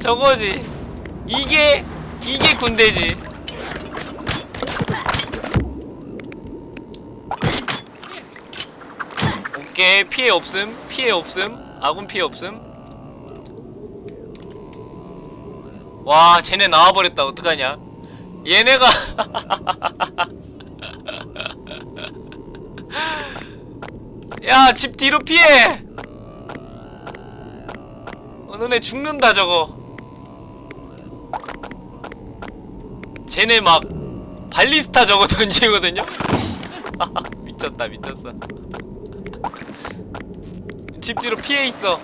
저거지. 이게 이게 군대지. 오케이 피해 없음 피해 없음 아군 피해 없음. 와 쟤네 나와버렸다. 어떡하냐? 얘네가 야 집 뒤로 피해! 어, 너네 죽는다 저거. 쟤네 막 발리스타 저거 던지거든요? 미쳤다 미쳤어. 집 뒤로 피해 있어.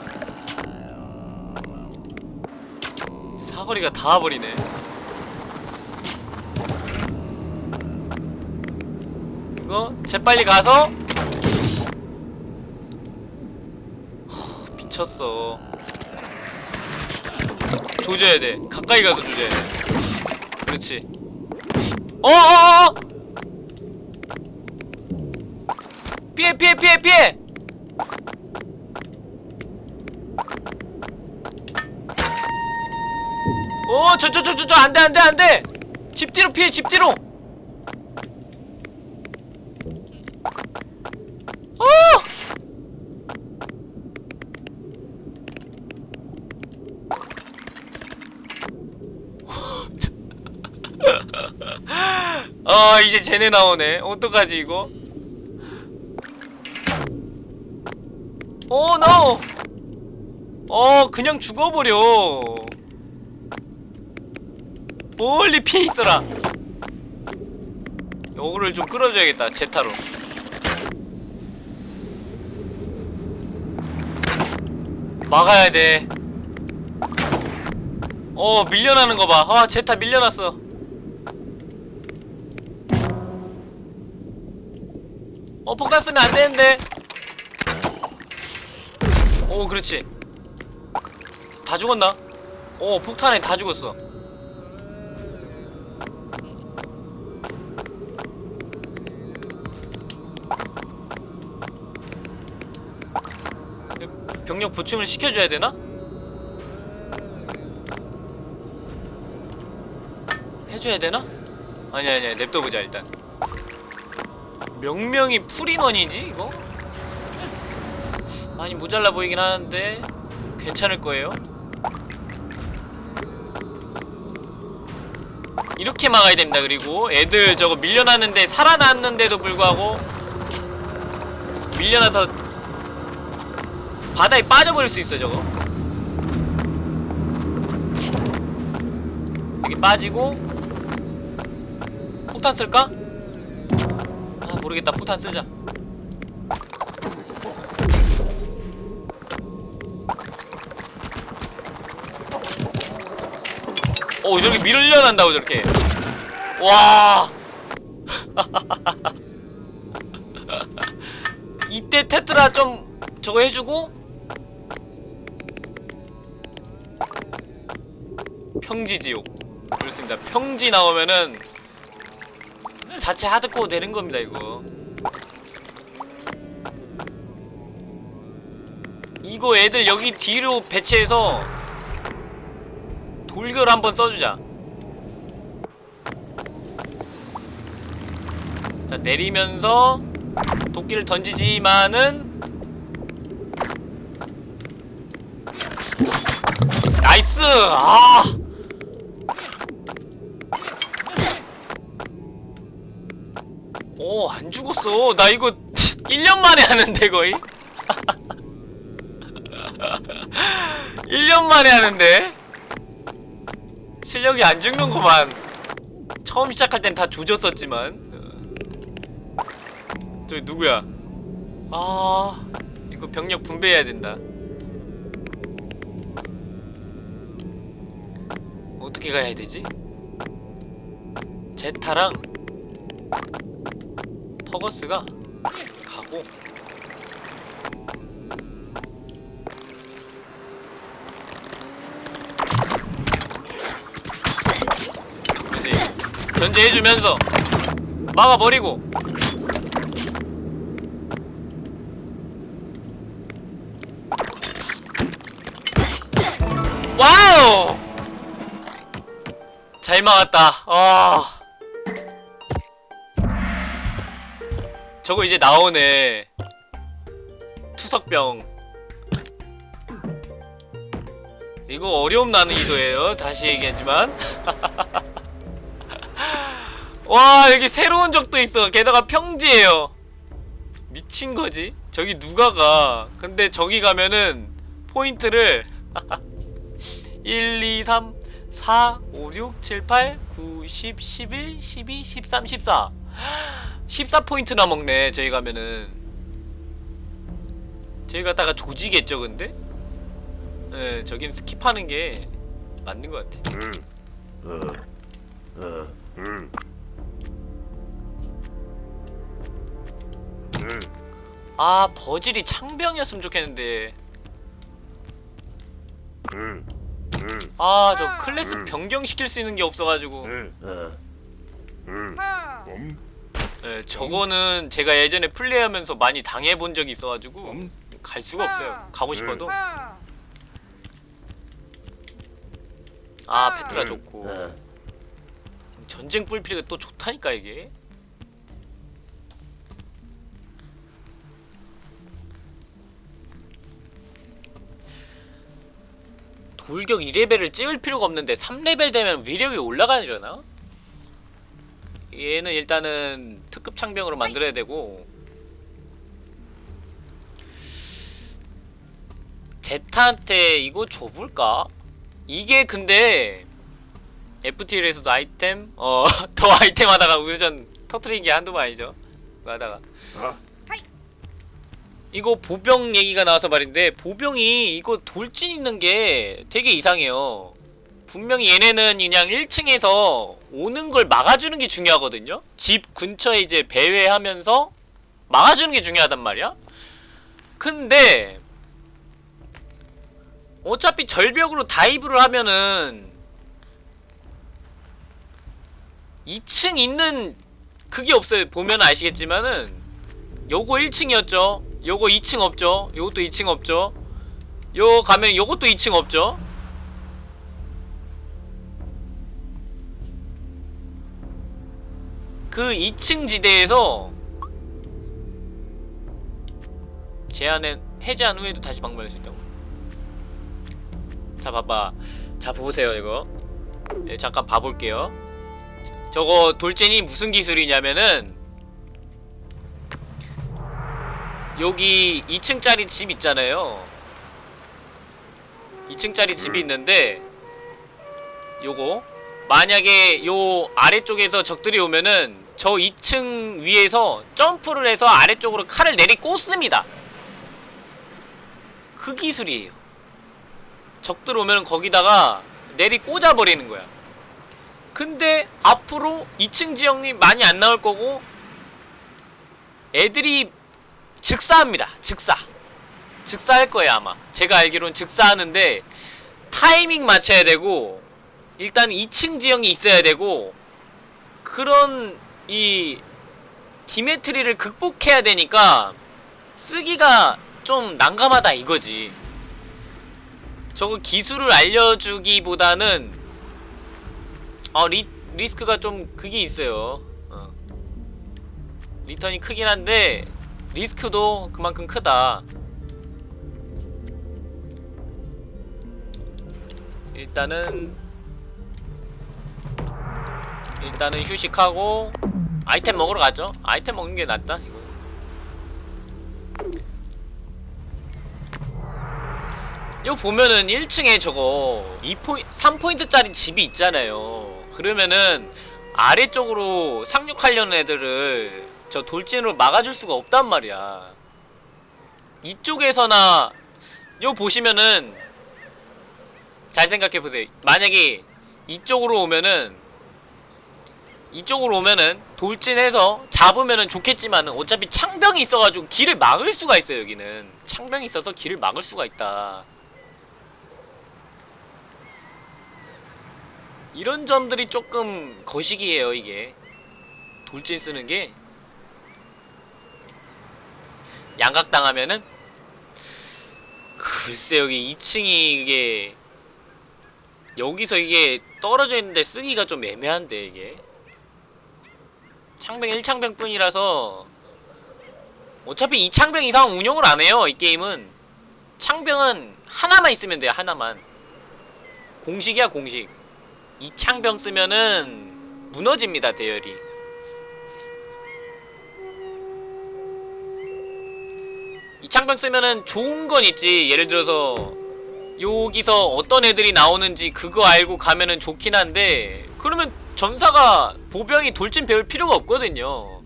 사거리가 닿아버리네. 이거? 재빨리 가서? 허, 미쳤어 조져야 돼 가까이 가서 조져야 돼 그렇지 어어어 피해 피해 피해 피해 어, 저, 저, 저, 저, 저, 안 돼, 안 돼, 안 돼! 집 뒤로 피해, 집 뒤로! 어! 아, 이제 쟤네 나오네. 어떡하지, 이거? 오, 노! 어, 그냥 죽어버려. 멀리 피해 있어라. 어그를 좀 끌어줘야겠다. 제타로. 막아야 돼. 어 밀려나는 거 봐. 아 제타 밀려났어. 어 폭탄 쓰면 안 되는데. 오 그렇지. 다 죽었나? 오 폭탄에 다 죽었어. 병력 보충을 시켜줘야 되나? 해줘야 되나? 아니 아니 냅둬보자 일단 명명이 풀인원이지 이거? 많이 모자라 보이긴 하는데 괜찮을 거예요 이렇게 막아야 됩니다 그리고 애들 저거 밀려났는데 살아났는데도 불구하고 밀려나서 바다에 빠져버릴 수 있어 저거 여기 빠지고 폭탄 쓸까? 아 모르겠다. 폭탄 쓰자. 오 저렇게 밀려 난다고 저렇게. 와. 이때 테트라 좀 저거 해주고 평지지옥. 그렇습니다. 평지 나오면은 자체 하드코어 되는 겁니다 이거. 이거 애들 여기 뒤로 배치해서 돌결 한번 써주자. 자 내리면서 도끼를 던지지만은 Nice! 아 오, 안 죽었어. 나 이거 1년 만에 하는데, 거의? 1년 만에 하는데? 실력이 안 죽는구만. 처음 시작할 땐 다 조졌었지만. 저기 누구야? 아, 이거 병력 분배해야 된다. 어떻게 가야 되지? 제타랑 퍼거스가 가고. 그렇지. 견제해주면서 막아버리고. 와우! 잘 막았다. 아 저거 이제 나오네. 투석병. 이거 어려움 난이도예요. 다시 얘기하지만. 와 여기 새로운 적도 있어. 게다가 평지예요. 미친거지? 저기 누가 가? 근데 저기 가면은 포인트를 1, 2, 3, 4, 5, 6, 7, 8, 9, 10, 11, 12, 13, 14 14포인트나 먹네 저희 가면은. 저희 갔다가 조지겠죠 근데? 예 저긴 skip하는 게 맞는 것 같아. 응. 아 버질이 창병이었으면 좋겠는데. 응. 아저 클래스 변경시킬 수 있는 게 없어가지고. 응. 예, 저거는 제가 예전에 플레이하면서 많이 당해본 적이 있어가지고 엄. 갈 수가 없어요 가고 싶어도 하. 아 페트라 응. 좋고 전쟁 뿔피리가 또 좋다니까 이게 돌격 2레벨을 찍을 필요가 없는데 3레벨 되면 위력이 올라가려나? 얘는 일단은 특급 창병으로 만들어야 되고 제타한테 이거 줘볼까? 이게 근데 FTL에서도 아이템? 어 더 아이템 하다가 우주전 터트린 게 한두 번 아니죠. 그거 하다가. 아. 이거 보병 얘기가 나와서 말인데 보병이 이거 돌진 있는 게 되게 이상해요 분명히 얘네는 그냥 1층에서 오는 걸 막아주는 게 중요하거든요 집 근처에 이제 배회하면서 막아주는 게 중요하단 말이야 근데 어차피 절벽으로 다이브를 하면은 2층 있는 그게 없어요. 보면 아시겠지만은 요거 1층이었죠. 요거 2층 없죠. 요것도 2층 없죠. 요 가면 요것도 2층 없죠. 그 2층 지대에서 제한은 해제한 후에도 다시 방문할 수 있다고. 자 봐봐. 자 보세요 이거. 예, 잠깐 봐볼게요. 저거 돌진이 무슨 기술이냐면은 여기 2층짜리 집 있잖아요 2층짜리 집이 있는데 요거 만약에 요 아래쪽에서 적들이 오면은 저 2층 위에서 점프를 해서 아래쪽으로 칼을 내리 꽂습니다 그 기술이에요 적들 오면 거기다가 내리 꽂아버리는 거야 근데 앞으로 2층 지형이 많이 안 나올 거고 애들이 즉사합니다. 즉사. 즉사할 거예요 아마. 제가 알기로는 즉사하는데 타이밍 맞춰야 되고 일단 2층 지형이 있어야 되고 그런 이 demerit를 극복해야 되니까 쓰기가 좀 난감하다 이거지. 저거 기술을 알려주기보다는 어, 리, 리스크가 좀 그게 있어요. 어. 리턴이 크긴 한데 리스크도 그만큼 크다. 일단은 일단은 휴식하고 아이템 먹으러 가죠. 아이템 먹는 게 낫다. 이거. 이거 보면은 1층에 저거 2포인 3포인트짜리 집이 있잖아요. 그러면은 아래쪽으로 상륙하려는 애들을 저 돌진으로 막아줄 수가 없단 말이야. 이쪽에서나 요 보시면은 잘 생각해 보세요. 만약에 이쪽으로 오면은 이쪽으로 오면은 돌진해서 잡으면은 좋겠지만은 어차피 창병이 있어가지고 길을 막을 수가 있어요 여기는. 창병이 있어서 길을 막을 수가 있다. 이런 점들이 조금 거시기해요 이게. 돌진 쓰는 게. 양각 당하면은 글쎄 여기 2층이 이게 여기서 이게 떨어져 있는데 쓰기가 좀 애매한데 이게 창병 1창병 뿐이라서 어차피 이 창병 이상 운영을 안 해요. 이 게임은 창병은 하나만 있으면 돼요. 하나만. 공식이야 공식. 이 창병 쓰면은 무너집니다 대열이. 이 창병 쓰면은 좋은 건 있지. 예를 들어서 여기서 어떤 애들이 나오는지 그거 알고 가면은 좋긴 한데 그러면 전사가 보병이 돌진 배울 필요가 없거든요.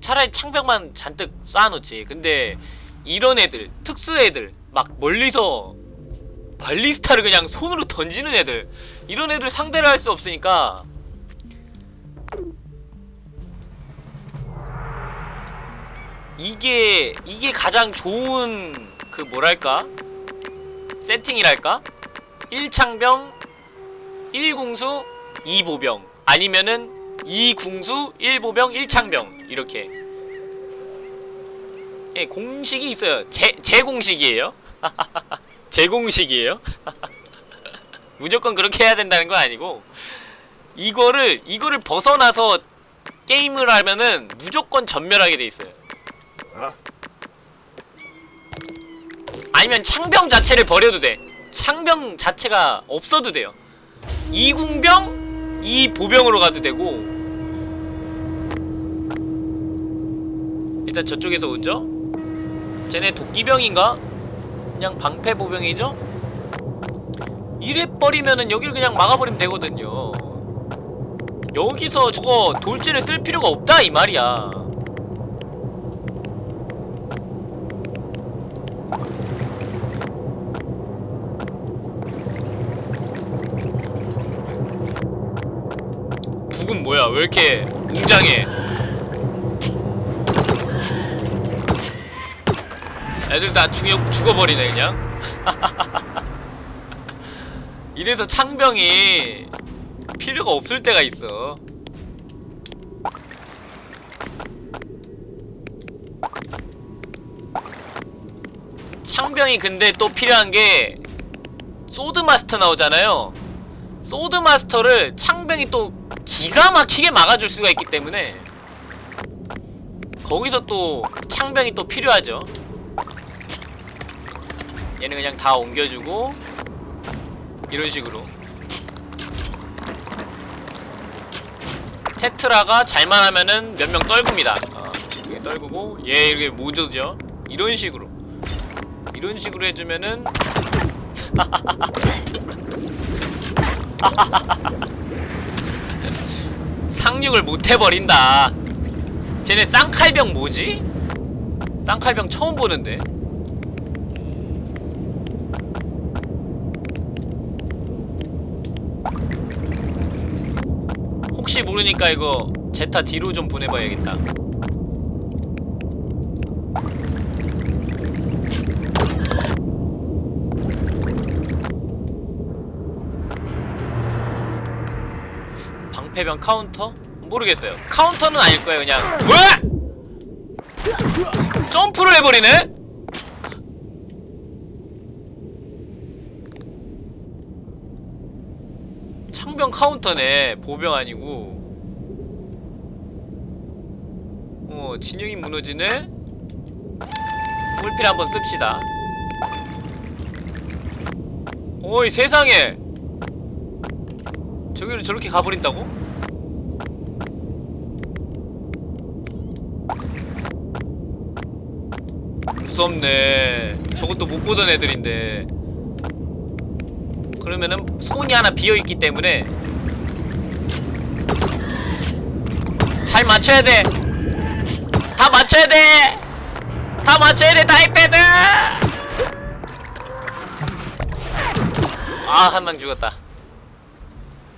차라리 창병만 잔뜩 쌓아놓지. 근데 이런 애들, 특수 애들, 막 멀리서 발리스타를 그냥 손으로 던지는 애들, 이런 애들 상대를 할 수 없으니까 이게 이게 가장 좋은 그 뭐랄까 세팅이랄까 1창병 1궁수 2보병 아니면은 2궁수 1보병 1창병 이렇게. 예 공식이 있어요. 제, 제 공식이에요. 제 공식이에요. 무조건 그렇게 해야 된다는 건 아니고 이거를 이거를 벗어나서 게임을 하면은 무조건 전멸하게 돼 있어요. 아니면 창병 자체를 버려도 돼. 창병 자체가 없어도 돼요. 이궁병, 이 보병으로 가도 되고. 일단 저쪽에서 오죠? 쟤네 도끼병인가? 그냥 방패 보병이죠? 이래 버리면은 여기를 그냥 막아버리면 되거든요. 여기서 저거 돌진을 쓸 필요가 없다 이 말이야. 북은 뭐야? 왜 이렇게 웅장해? 애들 다 죽여, 죽어버리네 그냥 이래서 창병이 필요가 없을 때가 있어 창병이 근데 또 필요한 게 소드마스터 나오잖아요 소드마스터를 창병이 또 기가 막히게 막아줄 수가 있기 때문에 거기서 또 창병이 또 필요하죠. 얘는 그냥 다 옮겨주고 이런 식으로. 테트라가 잘만 하면은 몇 명 떨굽니다. 어, 떨구고 얘 이렇게 모조죠. 이런 식으로. 이런 식으로 해주면은 상륙을 못 해버린다. 쟤네 쌍칼병 뭐지? 쌍칼병 처음 보는데. 혹시 모르니까 이거 제타 뒤로 좀 보내봐야겠다. 방패병 카운터? 모르겠어요. 카운터는 아닐 거예요, 그냥. 왜? 점프를 해버리네? 창병 카운터네. 보병 아니고. 어, 진영이 무너지네? 뿔피리 한번 씁시다. 어이, 세상에! 저기를 저렇게 가버린다고? 무섭네. 저것도 못 보던 애들인데. 그러면은 손이 하나 비어있기 때문에 잘 맞춰야 돼 다 맞춰야 돼 다 맞춰야 돼 다이패드. 아한 명 죽었다.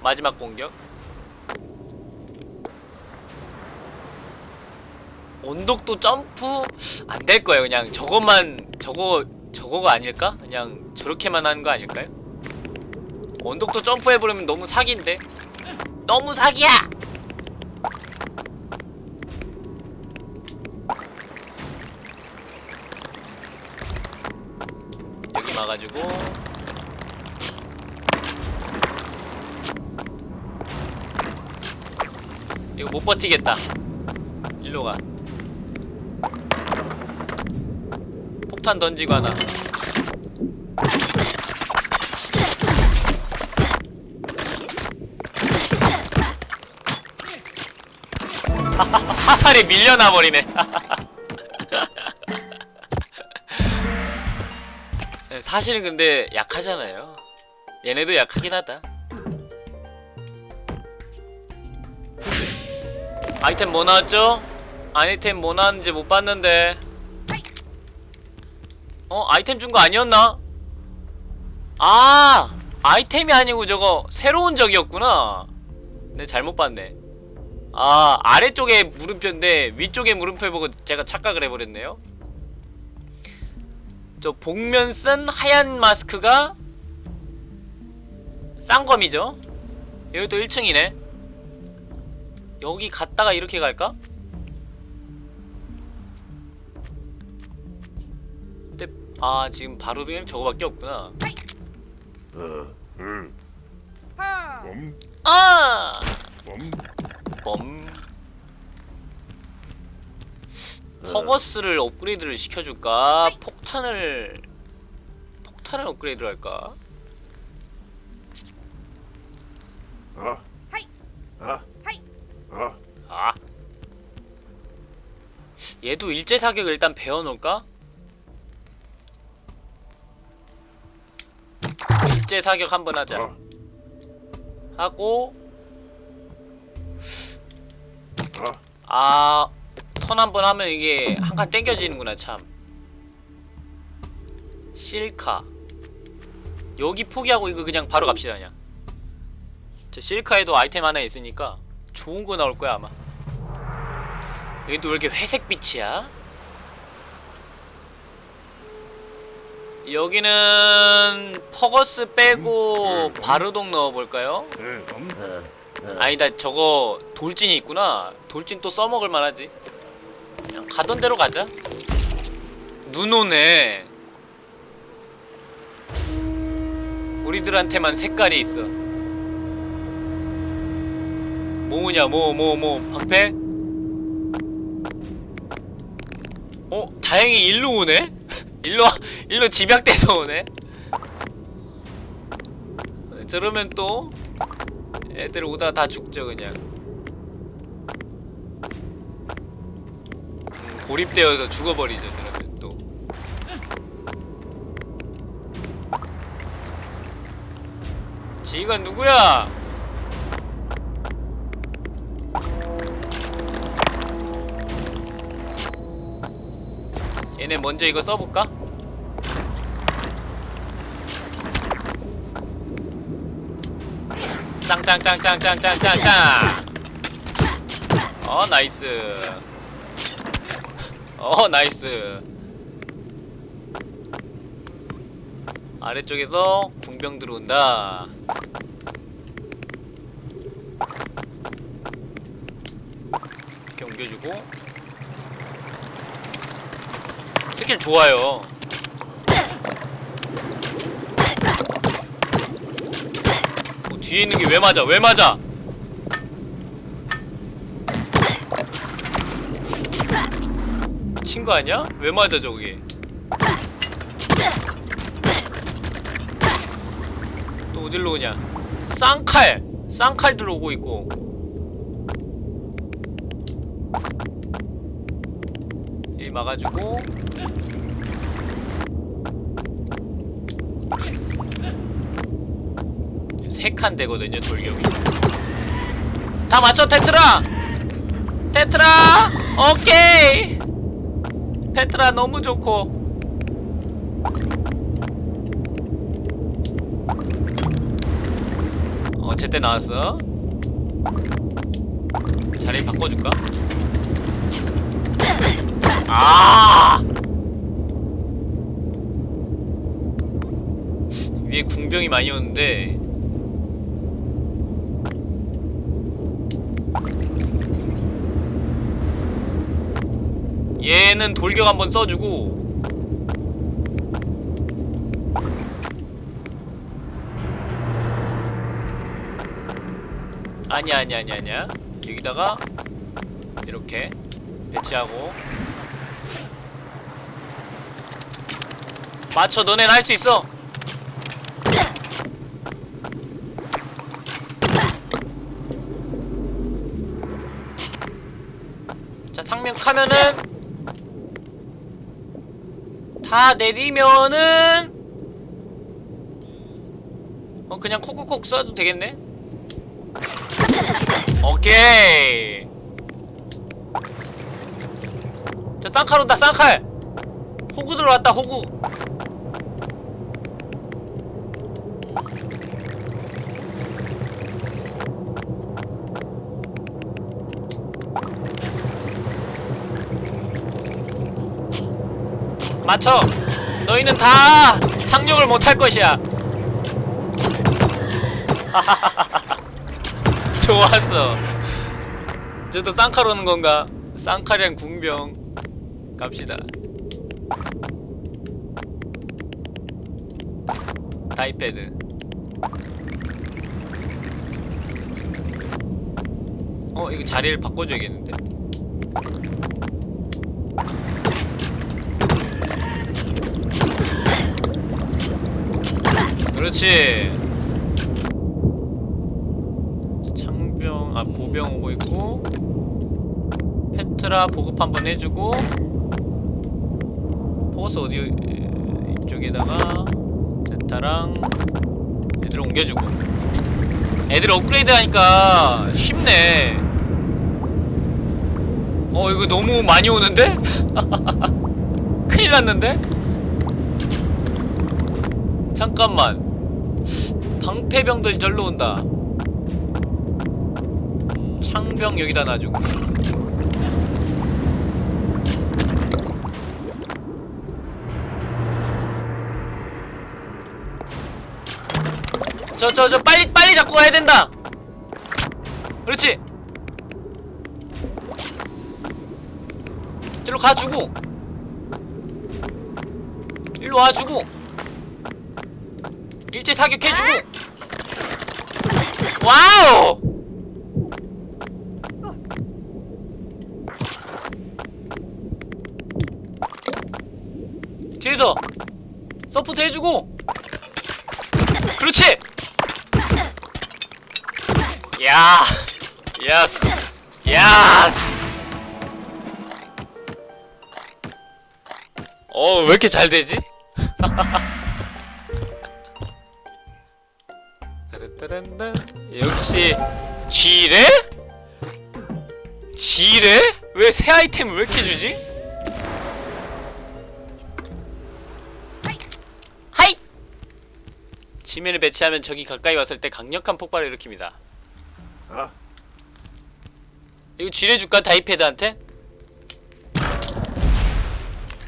마지막 공격 언덕도 점프 안 될 거예요. 그냥 저것만 저거 저거가 아닐까? 그냥 저렇게만 하는 거 아닐까요? 언덕도 점프해 버리면 너무 사기인데. 너무 사기야. 여기 막아주고 이거 못 버티겠다. 일로 가. 폭탄 던지고 하나. 화살이 밀려나 버리네. 사실은 근데 약하잖아요. 얘네도 약하긴 하다. 아이템 뭐 나왔죠? 아이템 뭐 나왔는지 못 봤는데 어? 아이템 준 거 아니었나? 아! 아이템이 아니고 저거 새로운 적이었구나 네 잘못 봤네 아 아래쪽에 물음표인데 위쪽에 물음표 보고 제가 착각을 해버렸네요 저 복면 쓴 하얀 마스크가 쌍검이죠 여기도 1층이네 여기 갔다가 이렇게 갈까? 아 지금 바로 그냥 저거밖에 없구나 어, 응, 하. 멈, 아! 멈, 범 허거스를 업그레이드를 시켜줄까? 폭탄을 폭탄을 업그레이드 할까? 아, 하이. 아. 아, 아 얘도 일제 사격 일단 배워놓을까? 일제 사격 한번 하자 아, 하고 아, 아, 턴 한번 하면 이게 한 칸 땡겨지는구나, 참. 실카. 여기 포기하고 이거 그냥 바로 갑시다, 그냥. 저 실카에도 아이템 하나 있으니까 좋은 거 나올 거야, 아마. 여기도 왜 이렇게 회색 빛이야? 여기는 퍼거스 빼고 바르동 넣어볼까요? 응, 어, 어, 아니다 저거 돌진이 있구나 돌진 또 써먹을 만하지 그냥 가던 대로 가자 눈 오네 우리들한테만 색깔이 있어 뭐냐 뭐 뭐뭐 방패? 어? 다행히 일로 오네? 일로 일로 집약돼서 오네. 저러면 또 애들 오다 다 죽죠 그냥. 음, 고립되어서 죽어버리죠 그러면 또. 지휘관 누구야? 얘네 먼저 이거 써볼까? 짱짱짱짱짱짱짱짱. 어 나이스. 어 나이스. 아래쪽에서 궁병 들어온다. 이렇게 옮겨주고 스킬 좋아요 어, 뒤에 있는 게 왜 맞아? 왜 맞아? 미친 거 아니야? 왜 맞아 저기? 또 어딜로 오냐? 쌍칼! 쌍칼 들어오고 있고 이 막아주고. 세 칸 되거든요 돌격이. 다 맞춰 테트라! 테트라! 오케이! 테트라 너무 좋고. 어 제때 나왔어. 자리 바꿔줄까 아! 위에 궁병이 많이 오는데. 얘는 돌격 한번 써주고. 아니야 아니야 아니야 아니야. 여기다가 이렇게 배치하고 맞춰 너넨 할 수 있어. 자 상명하면은 다 내리면은 어 그냥 콕콕콕 써도 되겠네? 오케이. 자 쌍칼 온다 쌍칼. 호구 들어왔다 호구 맞춰. 너희는 다 상륙을 못할 것이야. 좋았어. 저도 쌍칼 오는 건가? 쌍칼이랑 궁병. 갑시다. 다이패드. 어 이거 자리를 바꿔줘야겠는데 그렇지 창병 아 보병 오고 있고 페트라 보급 한번 해주고 포커스 어디 에, 이쪽에다가 제타랑 애들 옮겨주고 애들 업그레이드 하니까 쉽네 어 이거 너무 많이 오는데? 큰일 났는데? 잠깐만 방패병들이 절로 온다. 창병 여기다 놔주고. 저 저 저 빨리 빨리 잡고 가야 된다! 그렇지? 일로 가주고. 일로 와주고 일제 사격해주고. 와우! 뒤에서 서포트 해주고. 그렇지! 야 야스 야스. 어왜 이렇게 잘 되지? 따란따란따. 역시 지뢰? 지뢰? 왜 새 아이템을 왜 이렇게 주지? 하이! 지면을 배치하면 적이 가까이 왔을 때 강력한 폭발을 일으킵니다. 아, 이거 지뢰 줄까 다이패드한테?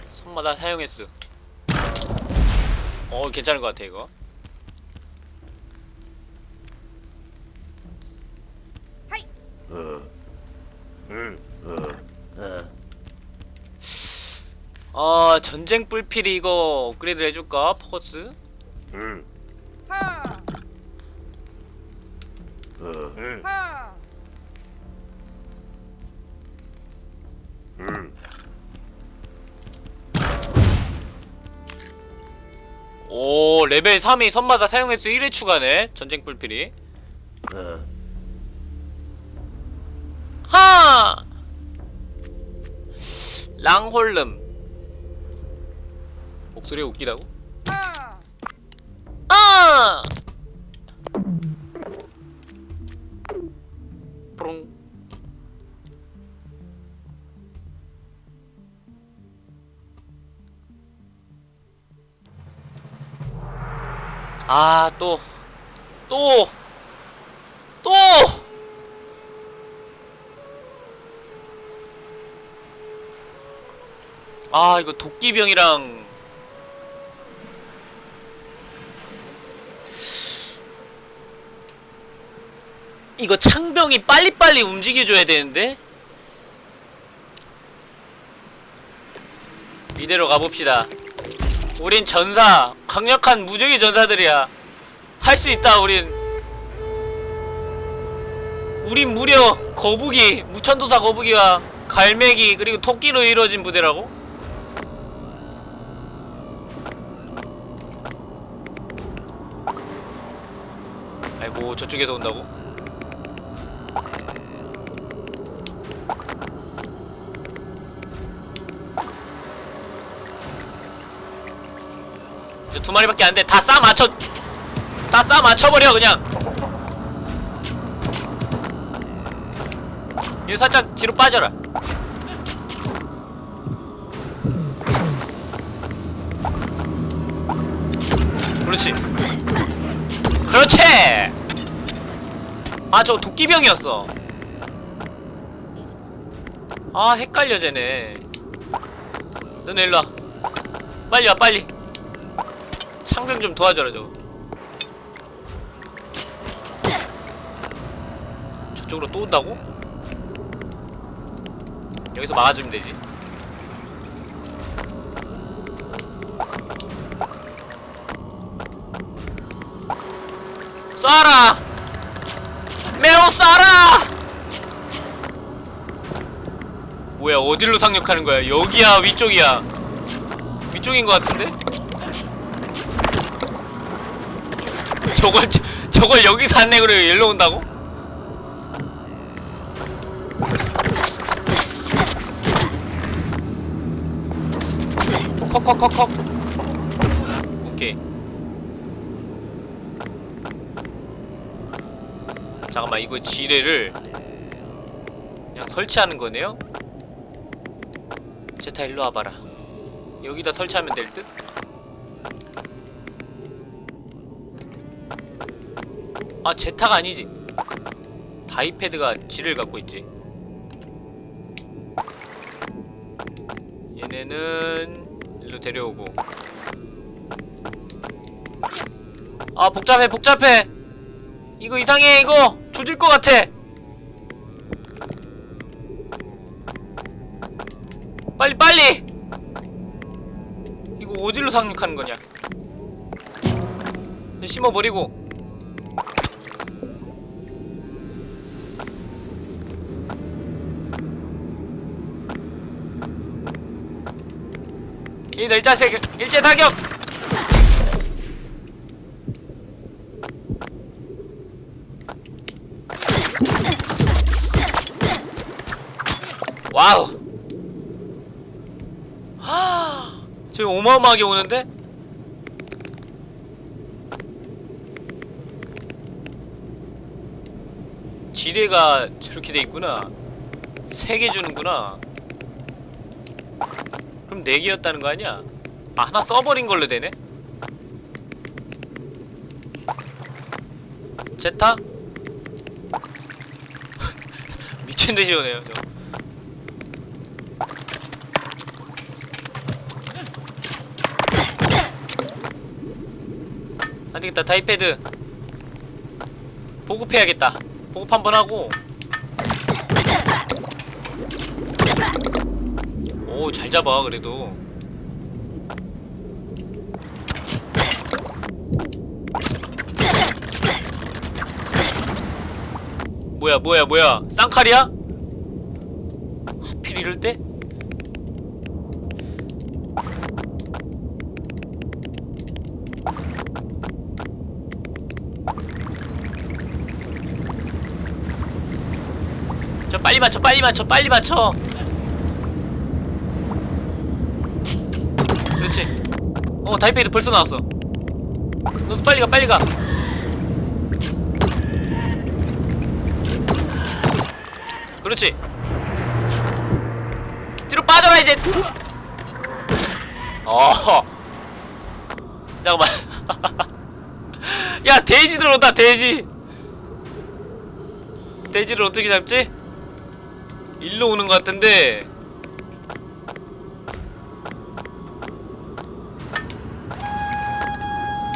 선마다 사용했어. 어 괜찮은 것 같아 이거. 어, 어. 전쟁 뿔필이 이거 업그레이드 해줄까? 포커스? 응, 하. 어, 응, 하. 응, 오 레벨 3이 선마다 사용횟수 1회 추가네 전쟁 뿔필이. 어, 하! 랑홀름 목소리가 웃기다고? 하 아! 푸릉 아, 또, 또, 또! 아, 이거 도끼병이랑 이거 창병이 빨리빨리 움직여줘야 되는데? 이대로 가봅시다. 우린 전사, 강력한 무적의 전사들이야. 할 수 있다, 우린. 우린 무려 거북이, 무천도사 거북이와 갈매기, 그리고 토끼로 이루어진 부대라고? 오 저쪽에서 온다고? 이제 두 마리밖에 안 돼. 다 싸 맞춰. 다 싸 맞춰버려 그냥. 얘 살짝 뒤로 빠져라. 그렇지. 그렇지. 아 저 도끼병이었어. 아 헷갈려 쟤네. 너네 일로 와. 빨리 와 빨리. 창병 좀 도와줘라 저거. 저쪽으로 또 온다고? 여기서 막아주면 되지. 쏴라! 매우 쏴라! 뭐야 어디로 상륙하는 거야? 여기야 위쪽이야? 위쪽인 것 같은데? 저걸 저, 저걸 여기서 안내 그래 일로 온다고? 컥컥컥컥 오케이 잠깐만 이거 지뢰를 그냥 설치하는 거네요? 제타 일로 와봐라. 여기다 설치하면 될 듯? 아 제타가 아니지. 다이패드가 지뢰를 갖고 있지. 얘네는 일로 데려오고. 아 복잡해 복잡해. 이거 이상해 이거 조질 것 같아. 빨리 빨리. 이거 어디로 상륙하는 거냐? 심어버리고. 이 일자 세 일제 사격 와우 저 어마어마하게 오는데? 지뢰가 저렇게 돼 있구나. 세개 주는구나. 그럼 네 개였다는 거 아니야? 아 하나 써버린 걸로 되네? 제타? 미친 듯이 오네요. 저. 안 되겠다. 다이패드. 보급해야겠다. 보급 한번 하고. 오 잘 잡아 그래도. 뭐야 뭐야 뭐야. 쌍칼이야? 하필 이럴 때? 저 빨리 맞춰 빨리 맞춰 빨리 맞춰. 그렇지. 어 다이페이드 벌써 나왔어. 너도 빨리 가 빨리 가. 그렇지. 뒤로 빠져라 이제. 어. 잠깐만. 야 돼지 들어온다 돼지. 돼지를 어떻게 잡지? 일로 오는 것 같은데.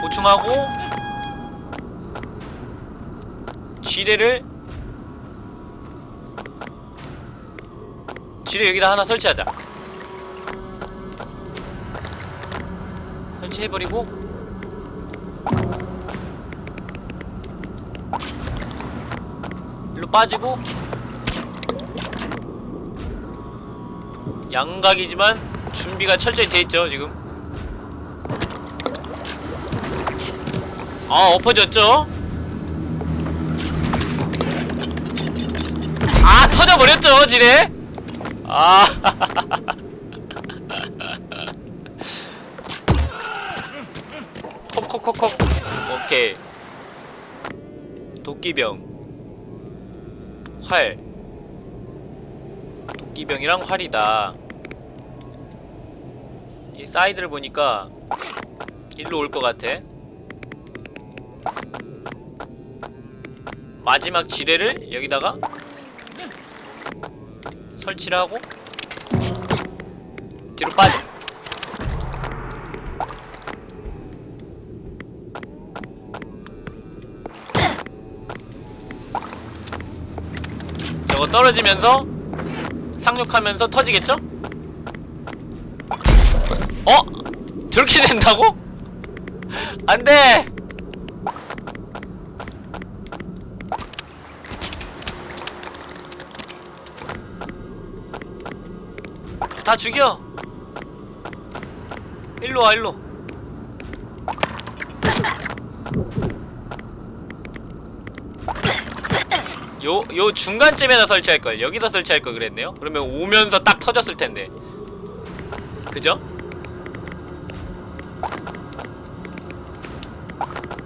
보충하고 지뢰를 지뢰 여기다 하나 설치하자. 설치해버리고 일로 빠지고 양각이지만 준비가 철저히 돼있죠 지금. 아 엎어졌죠? 아 터져버렸죠 지뢰? 아. 콕콕콕콕 오케이. 도끼병. 활. 도끼병이랑 활이다. 이 사이즈를 보니까 일로 올 것 같아. 마지막 지뢰를 여기다가 설치를 하고 뒤로 빠져. 저거 떨어지면서 상륙하면서 터지겠죠? 어? 저렇게 된다고? 안돼! 다 죽여! 일로 와 일로 요, 요 중간쯤에다 설치할걸. 여기다 설치할걸 그랬네요. 그러면 오면서 딱 터졌을 텐데. 그죠?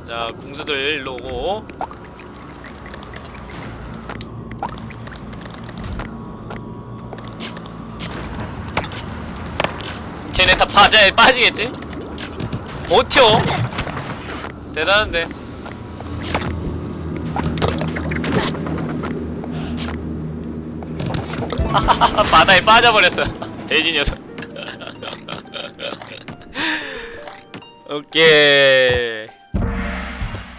자 궁수들 일로 오고. 쟤네 다 빠져, 빠지겠지? 버텨. 대단한데 바다에 빠져버렸어. 돼지 녀석. 오케이.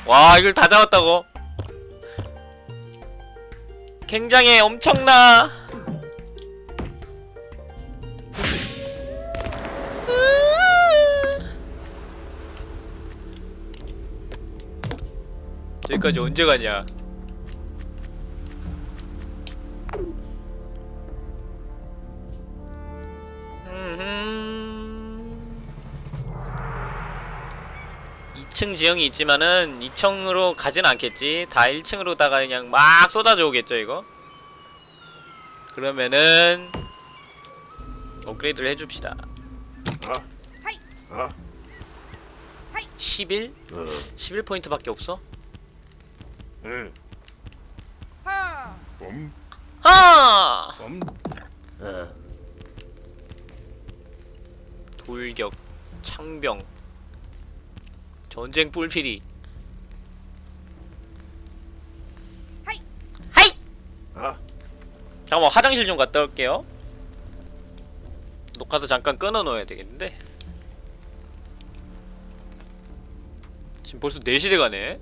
와 이걸 다 잡았다고? 굉장히 엄청나. 저기까지 언제 가냐 음흠. 2층 지형이 있지만은 2층으로 가진 않겠지 다 1층으로다가 그냥 막 쏟아져 오겠죠 이거 그러면은 업그레이드를 해줍시다 하이. 아, 11? 어, 11포인트밖에 없어? 응, 하. 음, 하! 음, 어, 돌격 창병 전쟁 뿔피리. 하이. 하이! 아, 잠깐만 화장실 좀 갔다 올게요. 녹화도 잠깐 끊어 놓아야 되겠는데? 지금 벌써 4시 돼가네